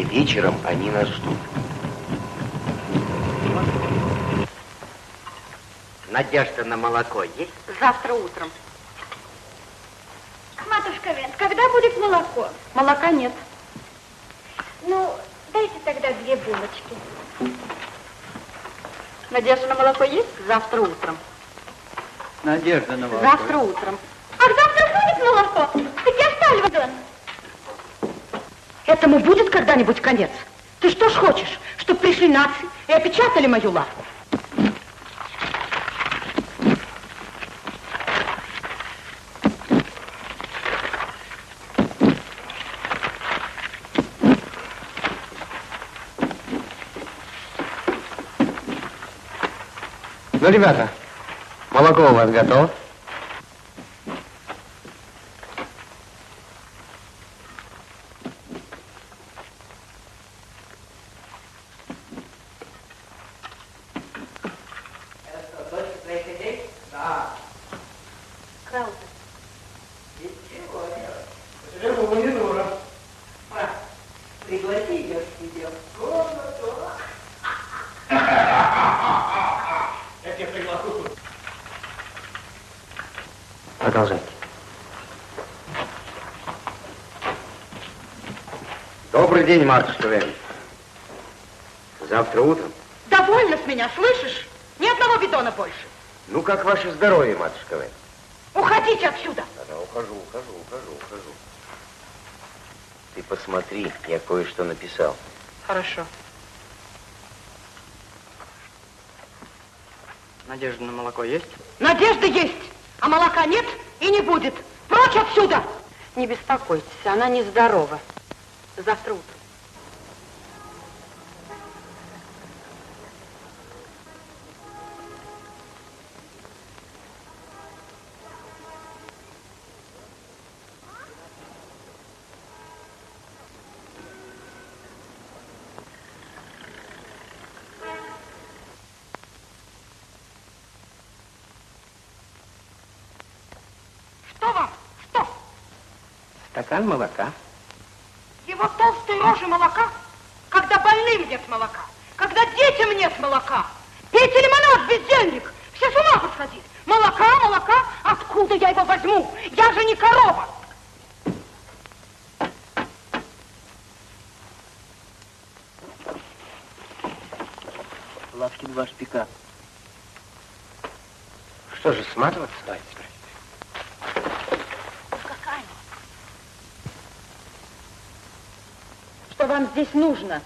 Сегодня вечером они нас ждут. Надежда на молоко есть? Завтра утром. Матушка Вент, когда будет молоко? Молока нет. Ну, дайте тогда две булочки. Надежда на молоко есть? Завтра утром. Надежда на молоко. Завтра утром. Ах, завтра будет молоко? Так я оставлю вагон. Этому будет когда-нибудь конец? Ты что ж хочешь, чтобы пришли нации и опечатали мою лавку? Ну, ребята, молоко у вас готово? Краузе. Пригласи ее к себе в комнату. Я тебя приглашу. Продолжайте. Добрый день, матушка Вен. Завтра утром. Довольно с меня, слышишь? Ни одного бидона больше. Ну, как ваше здоровье, матушка Вен? Уходите отсюда. Да, ухожу, ухожу, ухожу, ухожу. Ты посмотри, я кое-что написал. Хорошо. Надежда на молоко есть? Надежда есть, а молока нет и не будет. Прочь отсюда! Не беспокойтесь, она нездорова. Завтра утром. Стакан молока. Его толстой рожи молока, когда больным нет молока, когда детям нет молока. Пейте лимонад, бездельник, все с ума посходить. Молока, молока, откуда я его возьму? Я же не корова. Лавкин ваш пикап. Что же, сматываться? Давайте, Что вам здесь нужно?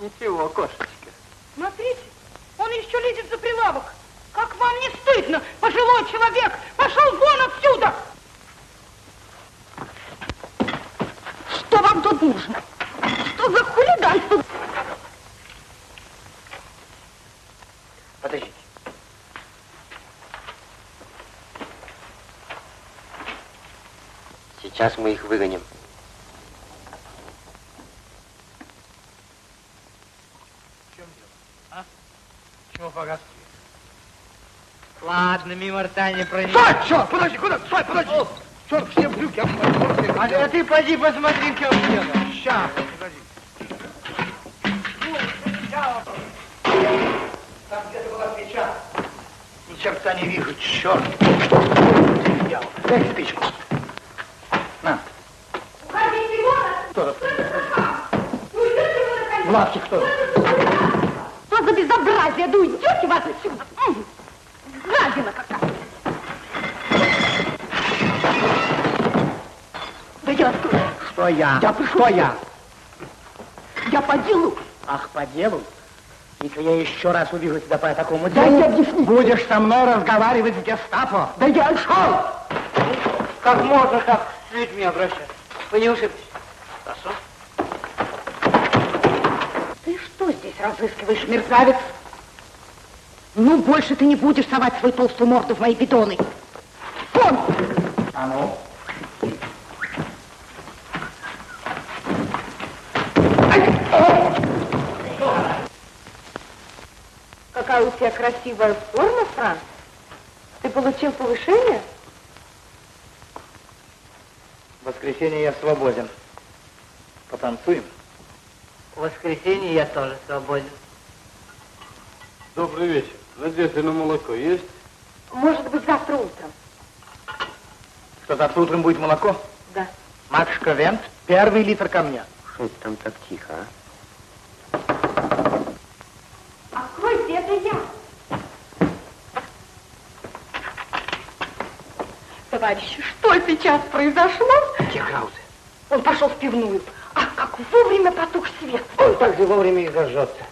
Ничего, кошечка. Смотрите, он еще лезет за прилавок. Как вам не стыдно, пожилой человек? Пошел вон отсюда! Что вам тут нужно? Что за хулиганство? Подождите. Сейчас мы их выгоним. Мимо рта не пройдет. Стой, черт, подожди, куда? Стой, подожди. Черт, все брюки, я А, а ты поди посмотри, в чем дело. Сейчас, подожди. Там где-то была свеча. Ни черта не вижу, черт. Дьявол. Дай спичку. На. Уходите вон! Кто! В лавке кто? Что за безобразие? Да уйдете вы отсюда! М, Гадина какая! Да я Что я? Я пришел. Что я? Я по делу. Ах, по делу? Если я еще раз увижу тебя по такому Дайте делу, объяснить. будешь со мной разговаривать с гестапо. Да я шел! Как можно так с людьми обращаться? Вы не ушиблись? Хорошо. Ты что здесь разыскиваешь, мерзавец? Ну, больше ты не будешь совать свою толстую морду в мои бидоны. Вон! А ну? Тебя красивая форма, Франц. Ты получил повышение? В воскресенье я свободен. Потанцуем? В воскресенье я тоже свободен. Добрый вечер. Надежда на молоко есть? Может быть, завтра утром. Что, завтра утром будет молоко? Да. Матушка Вент, первый литр ко мне. Что это там так тихо, а? Откройте, это я. Товарищи, что сейчас произошло? Где Краузе? Он пошел в пивную. Ах, как вовремя потух свет. Он так же вовремя и зажжется.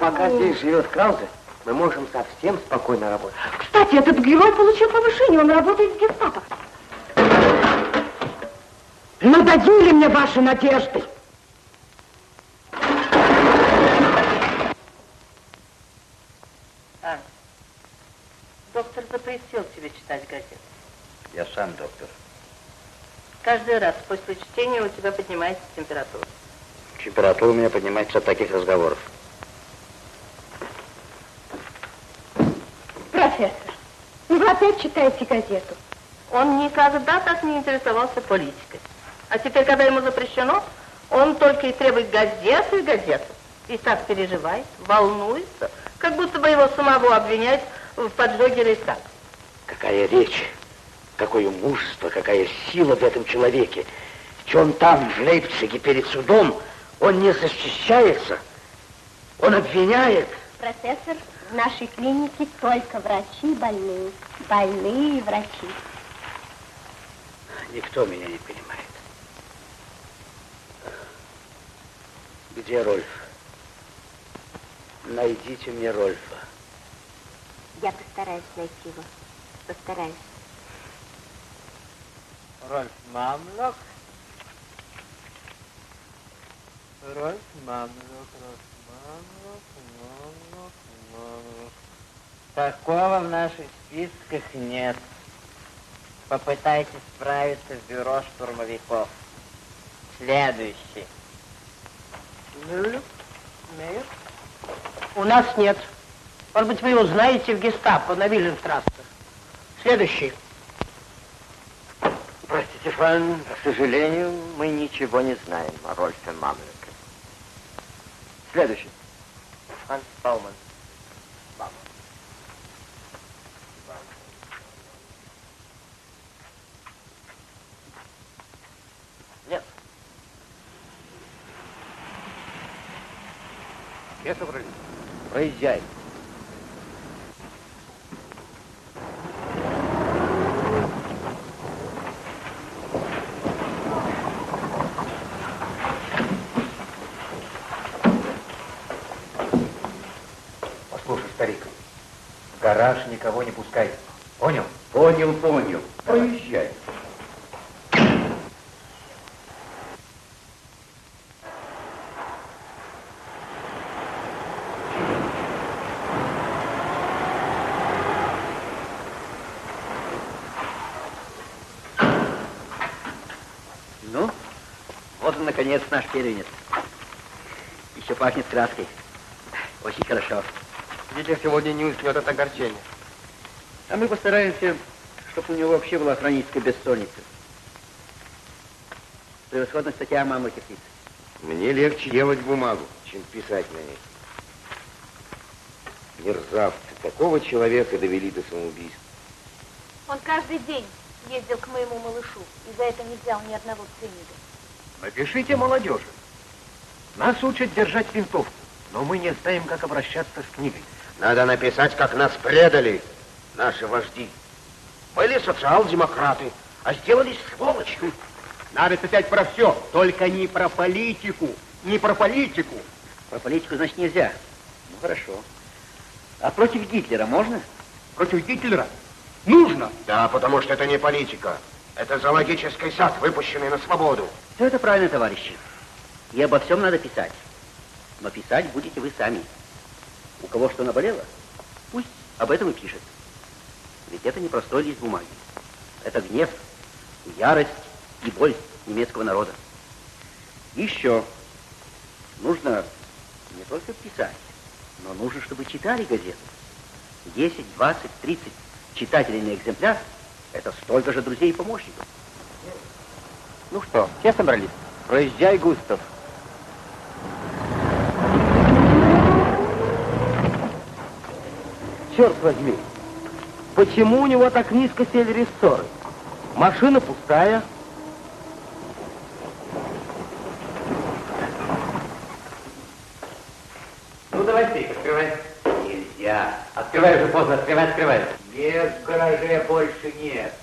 Пока здесь живет Краузе, мы можем совсем спокойно работать. Кстати, этот герой получил повышение, он работает в гестапо. Надоели мне ваши надежды. А, доктор запретил тебе читать газеты. Я сам доктор. Каждый раз после чтения у тебя поднимается температура. Температура у меня поднимается от таких разговоров. Профессор, ну вы опять читаете газету? Он никогда так не интересовался политикой. А теперь, когда ему запрещено, он только и требует газету и газету. И так переживает, волнуется, как будто бы его самого обвиняют в поджоге Рейхстага. Какая речь, какое мужество, какая сила в этом человеке. Ведь он там, в Лейпциге, перед судом, он не защищается, он обвиняет. Профессор, в нашей клинике только врачи больные. Больные врачи. Никто меня не понимает. Где Рольф? Найдите мне Рольфа. Я постараюсь найти его. Постараюсь. Рольф Мамлок. Рольф Мамлок, Рольф Мамлок, Мамлок, Мамлок. Такого в наших списках нет. Попытайтесь справиться в бюро штурмовиков. Следующий. Мюллер? Мейер? У нас нет. Может быть, вы его знаете в гестапо на Вильямстрассе. Следующий. Простите, Фан, к сожалению, мы ничего не знаем о Рольфе Мамлеке. Следующий. Франц Бауман. Бауман. Нет. Все собрались? Проезжай. Послушай, старик, в гараж никого не пускай. Понял? Понял, понял. Проезжай. Ну, вот он, наконец, наш первенец. Еще пахнет краской. Очень хорошо. Гитлер сегодня не уснет от огорчения. А мы постараемся, чтобы у него вообще была хроническая бессонница. Превосходная статья о мамы птиц. Мне легче делать бумагу, чем писать на ней. Мерзавцы, такого человека довели до самоубийства. Он каждый день ездил к моему малышу и за это не взял ни одного ценида. Напишите молодежи. Нас учат держать винтовку, но мы не знаем, как обращаться с книгой. Надо написать, как нас предали наши вожди. Были социал-демократы, а сделались сволочью. Надо писать про все, только не про политику. Не про политику. Про политику, значит, нельзя. Ну, хорошо. А против Гитлера можно? Против Гитлера? Нужно. Да, потому что это не политика. Это зоологический сад, выпущенный на свободу. Все это правильно, товарищи. И обо всем надо писать. Но писать будете вы сами. У кого что наболело, пусть об этом и пишет. Ведь это не простой лист бумаги. Это гнев, ярость и боль немецкого народа. Еще нужно не только писать, но нужно, чтобы читали газету. 10, 20, 30 читателей на экземпляр – это столько же друзей и помощников. Ну что, все собрались? Проезжай, Густав. Черт возьми, почему у него так низко сели рессоры? Машина пустая. Ну, давай ты, открывай. Нельзя. Открывай уже поздно, открывай, открывай. Нет, в гараже больше нет.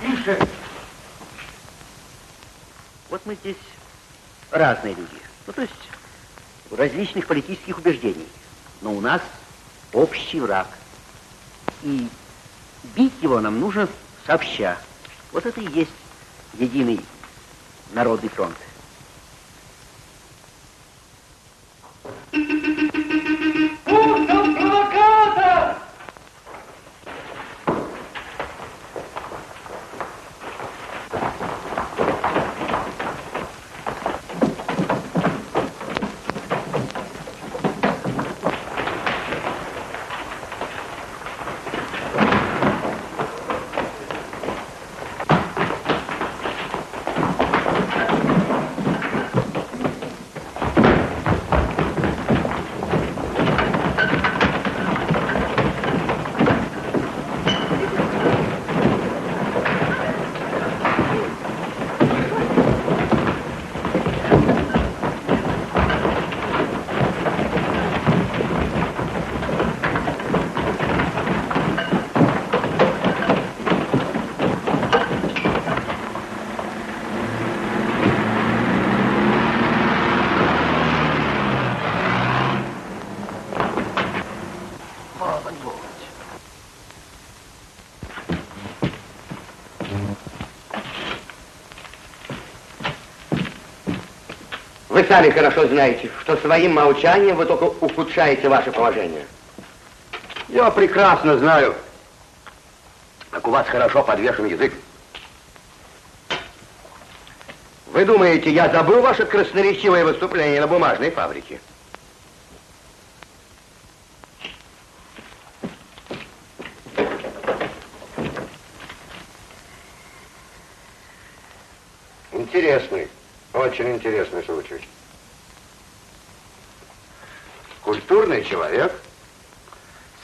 Тише. Вот мы здесь разные люди. Ну, то есть различных политических убеждений. Но у нас общий враг. И бить его нам нужно сообща. Вот это и есть единый народный фронт. Провокатор! Вы сами хорошо знаете, что своим молчанием вы только ухудшаете ваше положение. Я прекрасно знаю, как у вас хорошо подвешен язык. Вы думаете, я забыл ваше красноречивое выступление на бумажной фабрике? Интересный, очень интересный случай. Культурный человек,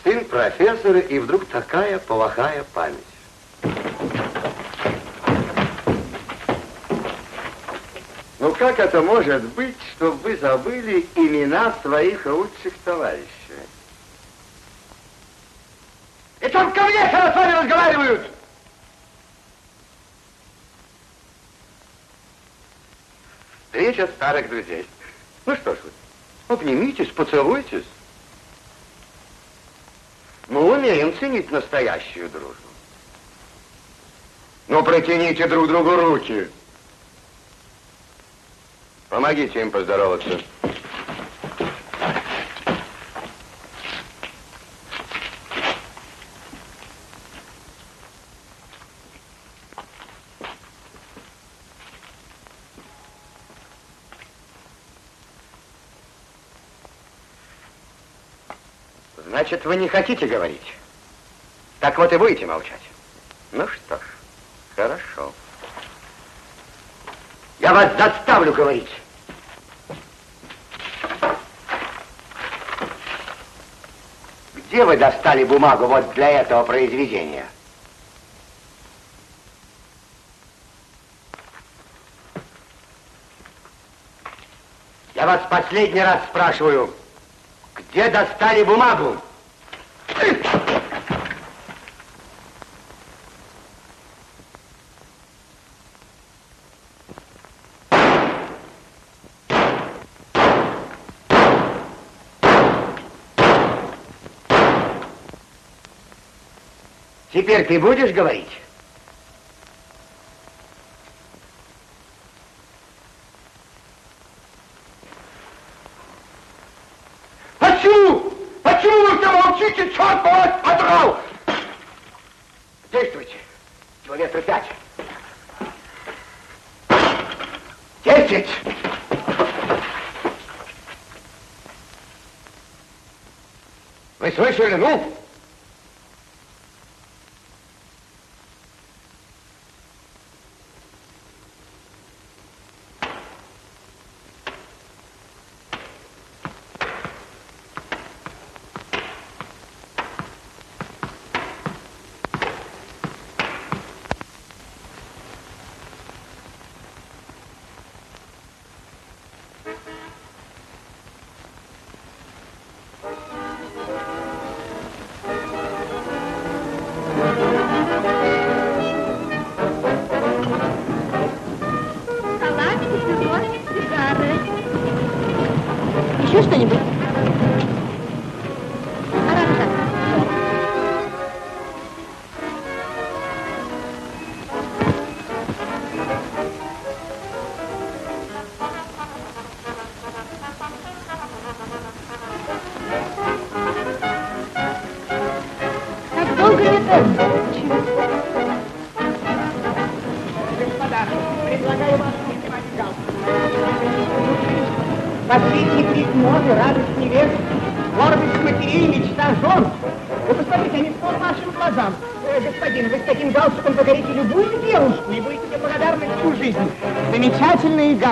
сын профессора, и вдруг такая плохая память. Ну как это может быть, чтобы вы забыли имена своих лучших товарищей? Это он ко мне с вами разговаривают! Встреча старых друзей. Ну что ж вы, обнимитесь, поцелуйтесь. Мы умеем ценить настоящую дружбу. Ну, протяните друг другу руки. Помогите им поздороваться. Значит, вы не хотите говорить? Так вот и будете молчать. Ну что ж, хорошо. Я вас заставлю говорить. Где вы достали бумагу вот для этого произведения? Я вас последний раз спрашиваю, где достали бумагу? Ты будешь говорить? Почему? Почему вы молчите, черт бы вас подрал? Действуйте. Пять. Десять. Вы слышали, ну?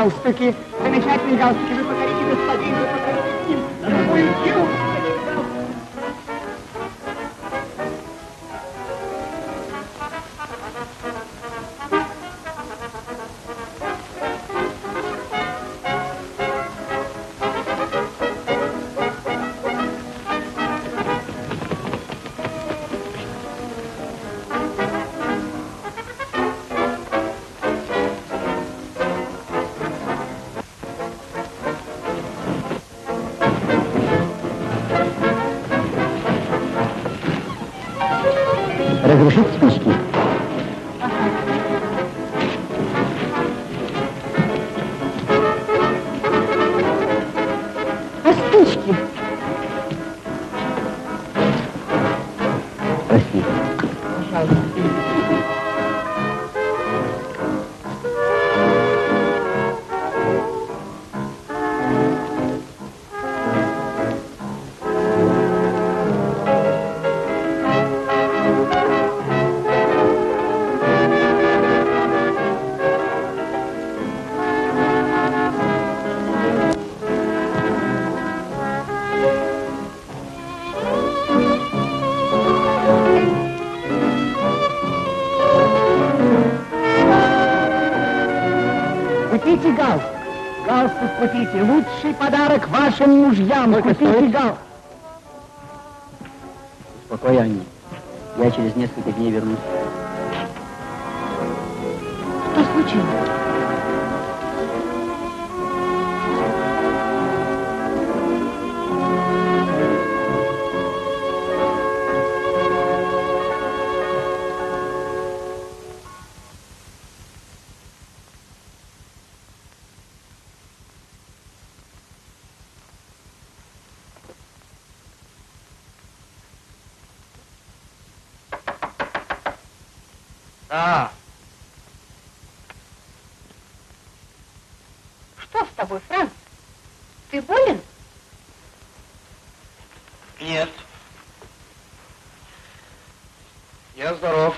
Замечательные купите. Лучший подарок вашим мужьям. купите галстук. Успокой, Анни. Я через несколько дней вернусь. А, Что с тобой, Франц? Ты болен? нет. Я здоров.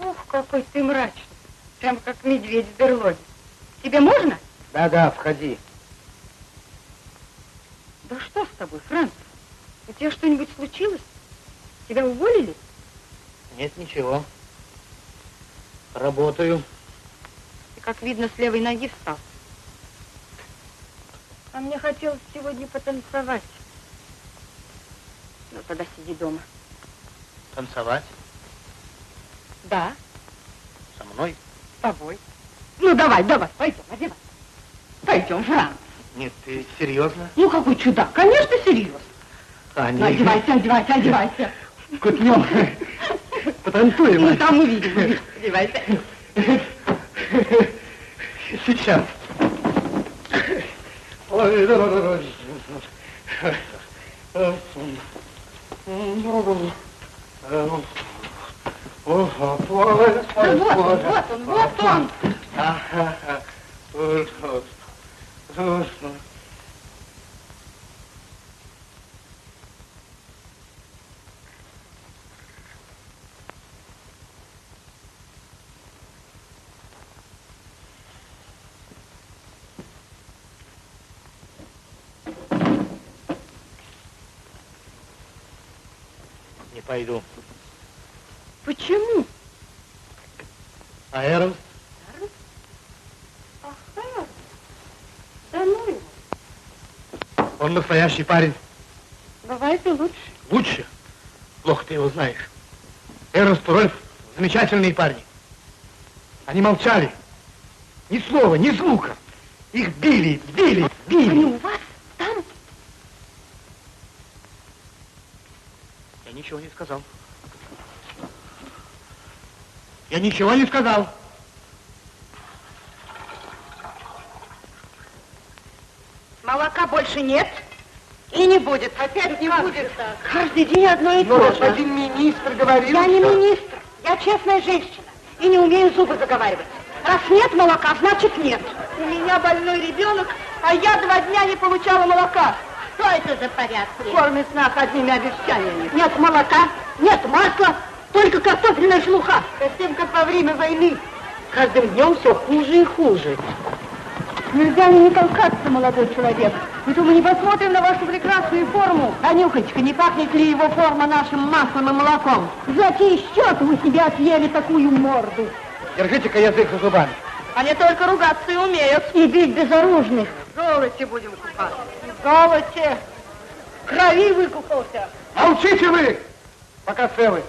Ух, какой ты мрачный. Прям как медведь в берлоге. Тебе можно? Да-да, входи. Да что с тобой, Франц? У тебя что-нибудь случилось? Тебя уволили? Нет, ничего. Работаю. Ты, как видно, с левой ноги встал. А мне хотелось сегодня потанцевать. Ну, тогда сиди дома. Танцевать Да, со мной? с тобой. Ну, давай, давай, пойдем, одевай. Пойдем, Франц. Нет, ты серьезно? Ну, какой чудак, конечно, серьезно. Аня, Ну, одевайся, одевайся, одевайся. Кутнем. Потанцуем. Ну, там увидим, увидим. Одевайся. Сейчас. Ой, да, да, да, да. Ну, вот он, вот он, вот он. Не пойду. Почему? А Эрнст? Ага. Да ну его. Он настоящий парень. Бывает и лучше. Лучше. Плохо ты его знаешь. Эрнст и Рольф замечательные парни. Они молчали. Ни слова, ни звука. Их били, били, били. Они у вас там? Я ничего не сказал. Я ничего не сказал. Молока больше нет и не будет. Опять не будет. Каждый день одно и Но то же. господин министр говорил, Я не что- министр, я честная женщина и не умею зубы заговаривать. Раз нет молока, значит нет. У меня больной ребенок, а я два дня не получала молока. Что это за порядки? Кормит нас одними обещаниями. Нет молока, нет масла, только картофельная шелуха. Совсем как во время войны. Каждым днем все хуже и хуже. Нельзя мне не толкаться, молодой человек. То мы не посмотрим на вашу прекрасную форму. А не пахнет ли его форма нашим маслом и молоком? За чей счет вы себе отъели такую морду? Держите-ка язык за зубами. Они только ругаться и умеют. И бить безоружных. В золоте будем купаться. Золоте. В крови выкупался. Молчите вы, пока целы.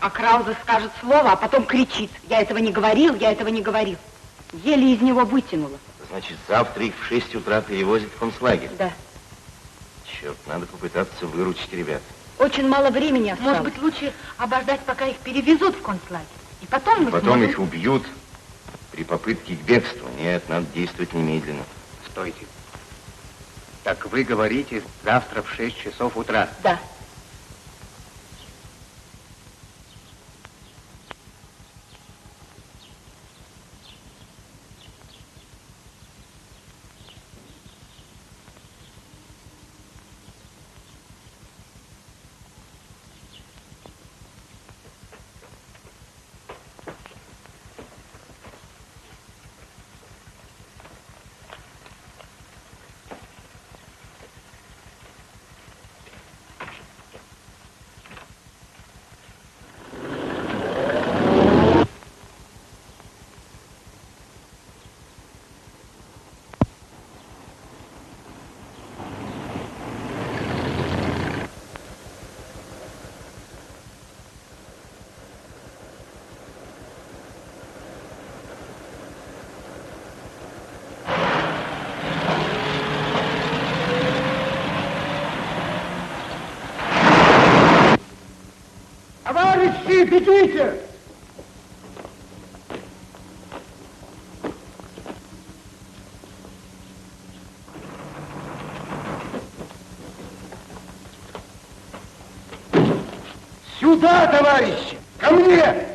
А Краузе скажет слово, а потом кричит. Я этого не говорил, я этого не говорил. Еле из него вытянула. Значит, завтра их в 6 утра перевозят в концлагерь. Да. Черт, надо попытаться выручить ребят. Очень мало времени осталось. Может быть, лучше обождать, пока их перевезут в концлагерь. И потом мы Потом сможем... их убьют при попытке к бегству. Нет, надо действовать немедленно. Стойте. Так вы говорите завтра в 6 часов утра. Да. Товарищи, бегите! Сюда, товарищи! Ко мне!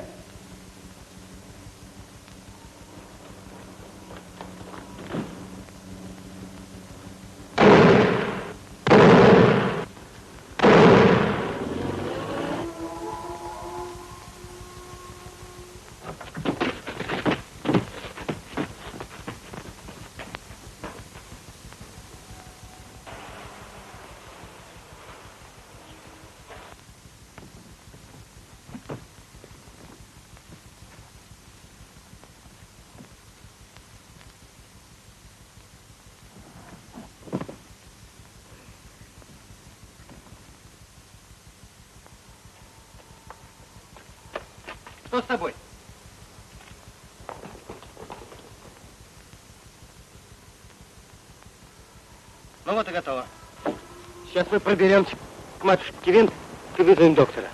Что с тобой? Ну вот и готово. Сейчас мы проберемся к матушке Кивин и вызовем доктора.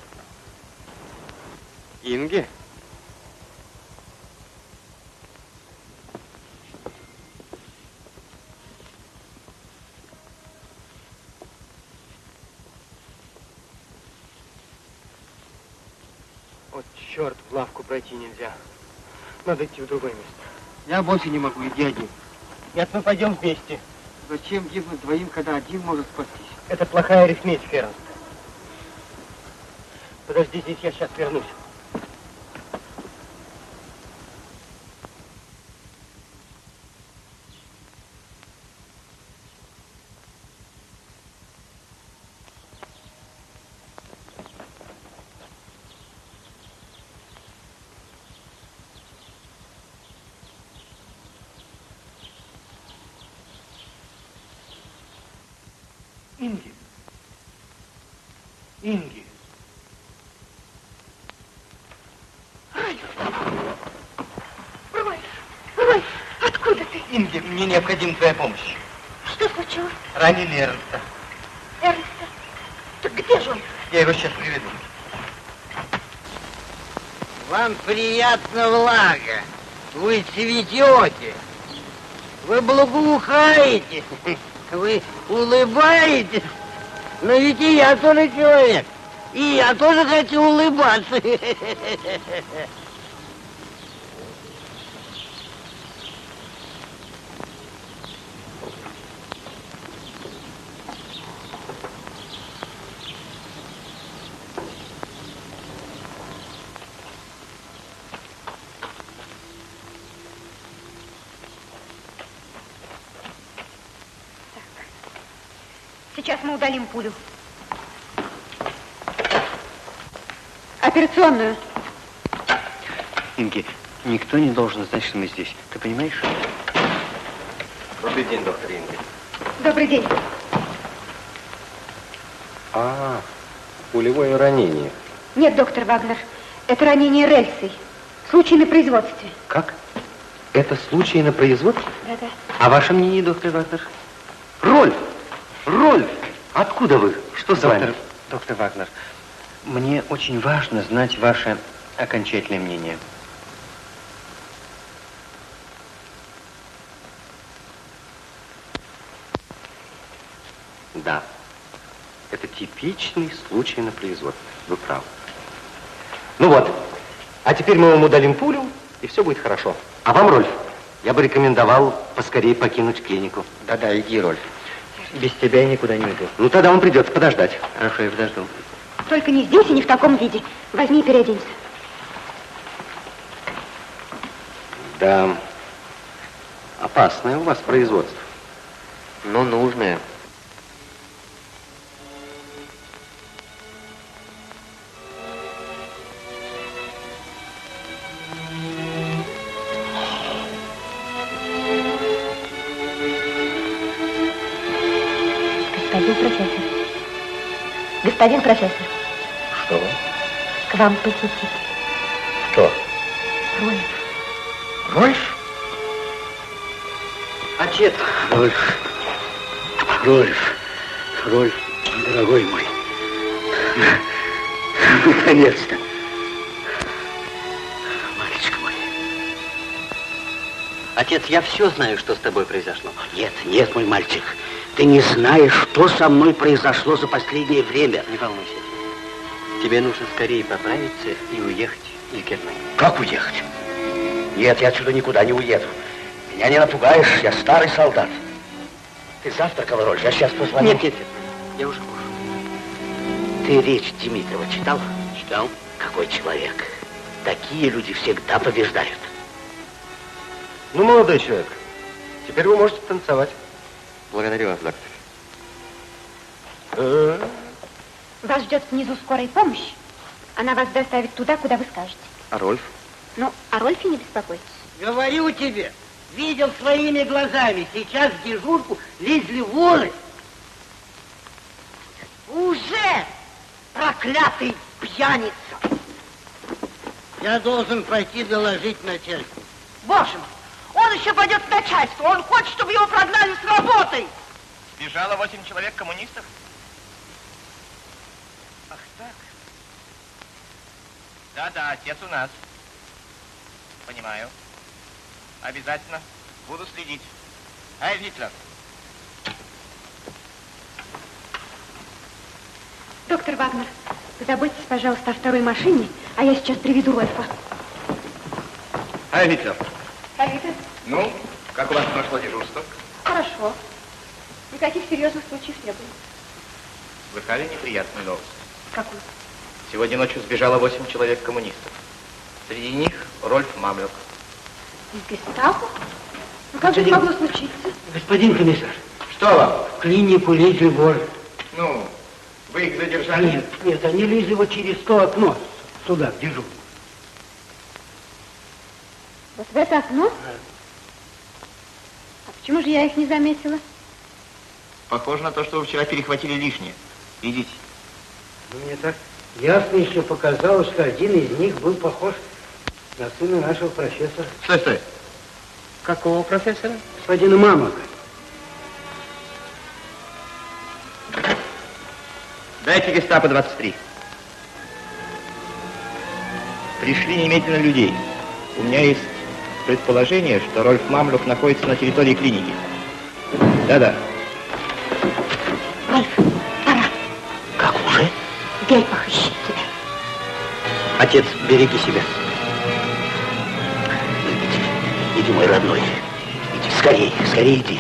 Инги? Вот черт, в пройти нельзя. Надо идти в другое место. Я больше не могу, иди один. Нет, мы пойдем вместе. Зачем гибнуть двоим, когда один может спастись? Это плохая арифметика, Эрнст. Подожди здесь, я сейчас вернусь. Инги. Инги. Рой, Рой, откуда ты? Инги, мне необходима твоя помощь. Что случилось? Ранили Эрнста. Эрнста? Так где же он? Я его сейчас приведу. Вам приятно влага. Вы цветете. Вы благоухаете. Вы улыбаетесь. Но ведь и я тоже человек. И я тоже хочу улыбаться. мы удалим пулю. Операционную. Инги, никто не должен знать, что мы здесь. Ты понимаешь? Добрый день, доктор Инги. Добрый день. А, пулевое ранение. Нет, доктор Вагнер, это ранение рельсой. Случай на производстве. Как? Это случай на производстве? Да-да. А ваше мнение, доктор Вагнер? Откуда вы? Что с Доктор, вами? Доктор Вагнер, мне очень важно знать ваше окончательное мнение. Да, это типичный случай на производстве. Вы правы. Ну вот, а теперь мы вам удалим пулю, и все будет хорошо. А вам, Рольф, я бы рекомендовал поскорее покинуть клинику. Да-да, иди, Рольф. Без тебя я никуда не уйду. Ну, тогда вам придется подождать. Хорошо, я подожду. Только не здесь и не в таком виде. Возьми и переоденься. Да, опасное у вас производство. Но нужное. Господин профессор, Что? к вам посетитель. Кто? Рольф. Рольф? Отец. Рольф. Рольф. Рольф, дорогой мой. Наконец-то. Мальчик мой. Отец, я все знаю, что с тобой произошло. Нет, нет, мой мальчик. Ты не знаешь, что со мной произошло за последнее время. Не волнуйся. Тебе нужно скорее поправиться и уехать из Германии. Как уехать? Нет, я отсюда никуда не уеду. Меня не напугаешь, я старый солдат. Ты завтракал, Рольф? Я сейчас позвоню. Нет, нет, нет. Я уже кушаю. Ты речь Димитрова читал? Читал. Какой человек. Такие люди всегда побеждают. Ну, молодой человек, теперь вы можете танцевать. Благодарю вас, доктор. Э, Вас ждет внизу скорая помощь. Она вас доставит туда, куда вы скажете. А Рольф? Ну, о Рольфе не беспокойтесь. Говорю тебе, видел своими глазами, сейчас в дежурку лезли воры. Уже проклятый пьяница. Я должен пойти доложить начальству. Боже мой, он еще пойдет в начальство. Он хочет, чтобы его прогнали с работой. Сбежало восемь человек коммунистов? Ах так. Да-да, отец у нас. Понимаю. Обязательно. Буду следить. Ай, Гитлер. Доктор Вагнер, позаботьтесь, пожалуйста, о второй машине, а я сейчас приведу Рольфа. Ай, Гитлер. Халида, Ну, как у вас прошло дежурство? хорошо. Никаких серьезных случаев не было. Слыхали неприятную новость? Какую? Сегодня ночью сбежало восемь человек коммунистов. Среди них Рольф Мамлюк. Из гестапо? Ну как же это могло случиться? Господин комиссар. Что вам? В клинику лезли воры. Ну, вы их задержали? Нет, нет, они лезли вот через то окно, сюда, в дежурку. Вот в это окно? А почему же я их не заметила? Похоже на то, что вы вчера перехватили лишнее. Идите. Ну, Мне так ясно еще показалось, что один из них был похож на сына нашего профессора. Стой, стой. Какого профессора? Господина Мамака. Дайте гестапо 23. Пришли немедленно людей. У меня есть предположение, что Рольф Мамлюк находится на территории клиники. Да-да. Рольф, пора. Как уже? Гельпах ищет тебя. Отец, береги себя. Иди, иди, мой родной. Иди, скорее, скорее иди.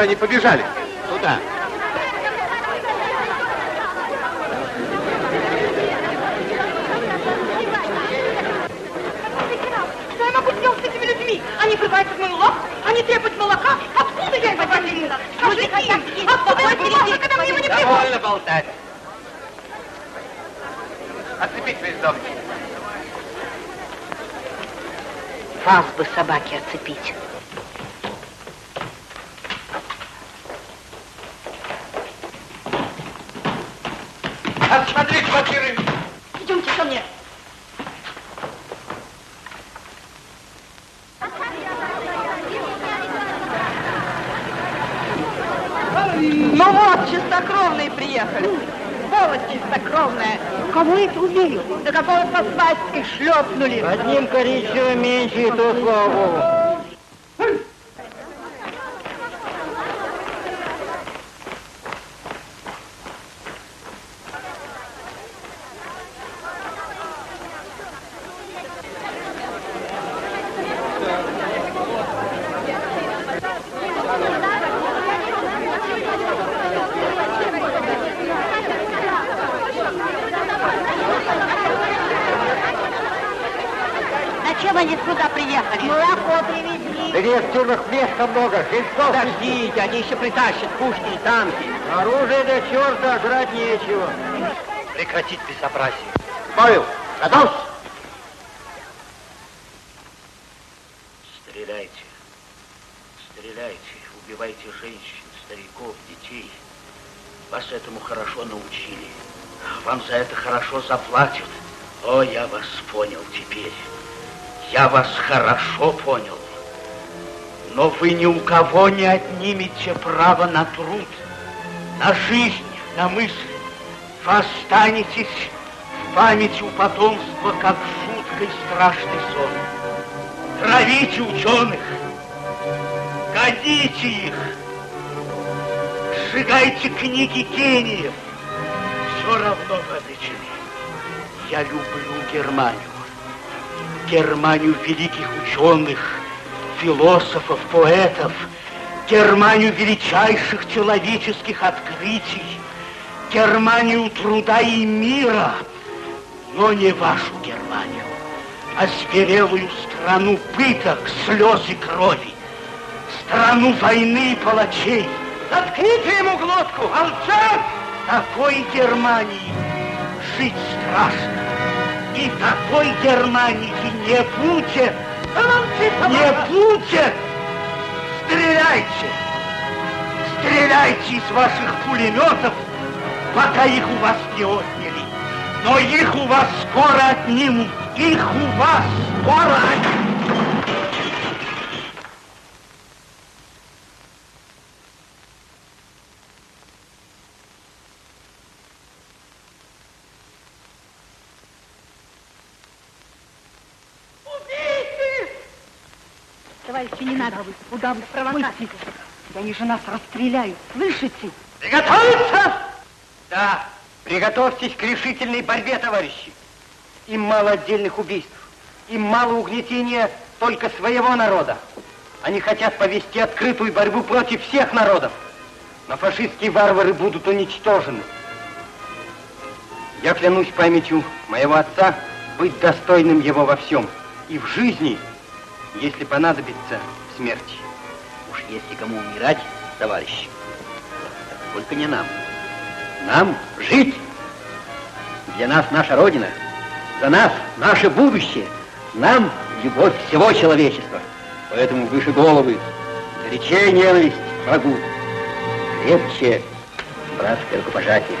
Же они побежали? Туда. Что я могу сделать с этими людьми? Они врываются в мою лавку, они требуют молока. Откуда я его возьму? Скажите им, откуда я возьму, когда мне его не Довольно привозят? болтать. Отцепить весь дом. Вас бы собаки отцепить. Осмотреть квартиры. Идемте ко мне. Ну вот, чистокровные приехали. Сволочь чистокровная. Кого это убили? Да какого-то свастикой шлепнули. Одним коричневым меньше, и то, слава богу. Зачем они сюда приехали? Молоко привезли. Да тюрьмах места много, жильцов. Подождите, они еще притащат пушки и танки. Оружие до черта, жрать нечего. Прекратить безобразие. Павел, готов? Стреляйте. Стреляйте. Убивайте женщин, стариков, детей. Вас этому хорошо научили. Вам за это хорошо заплатят. О, я вас понял теперь. Я вас хорошо понял. Но вы ни у кого не отнимете право на труд, на жизнь, на мысль. Вы останетесь в памяти у потомства, как жуткий страшный сон. Травите ученых, годите их, сжигайте книги гениев. Все равно вы. Я люблю Германию. Германию великих ученых, философов, поэтов, Германию величайших человеческих открытий, Германию труда и мира, но не вашу Германию, а зверелую страну пыток, слез и крови, страну войны и палачей. Заткните ему глотку, молчать! Такой Германии жить страшно. И такой Германии не будет. Не будет. Стреляйте. Стреляйте из ваших пулеметов, пока их у вас не отняли. Но их у вас скоро отнимут. Их у вас скоро отнимут. Товарищи, не надо. Куда вы провокации? Они же нас расстреляют. Слышите? Приготовиться! Да, приготовьтесь к решительной борьбе, товарищи. Им мало отдельных убийств. Им мало угнетения только своего народа. Они хотят повести открытую борьбу против всех народов. Но фашистские варвары будут уничтожены. Я клянусь памятью моего отца быть достойным его во всем. И в жизни, если понадобится, смерти. Уж если кому умирать, товарищи, только не нам. Нам жить. Для нас наша Родина, за нас наше будущее, нам любовь всего человечества. Поэтому выше головы, горячее ненависть врагу, крепче братское рукопожатие.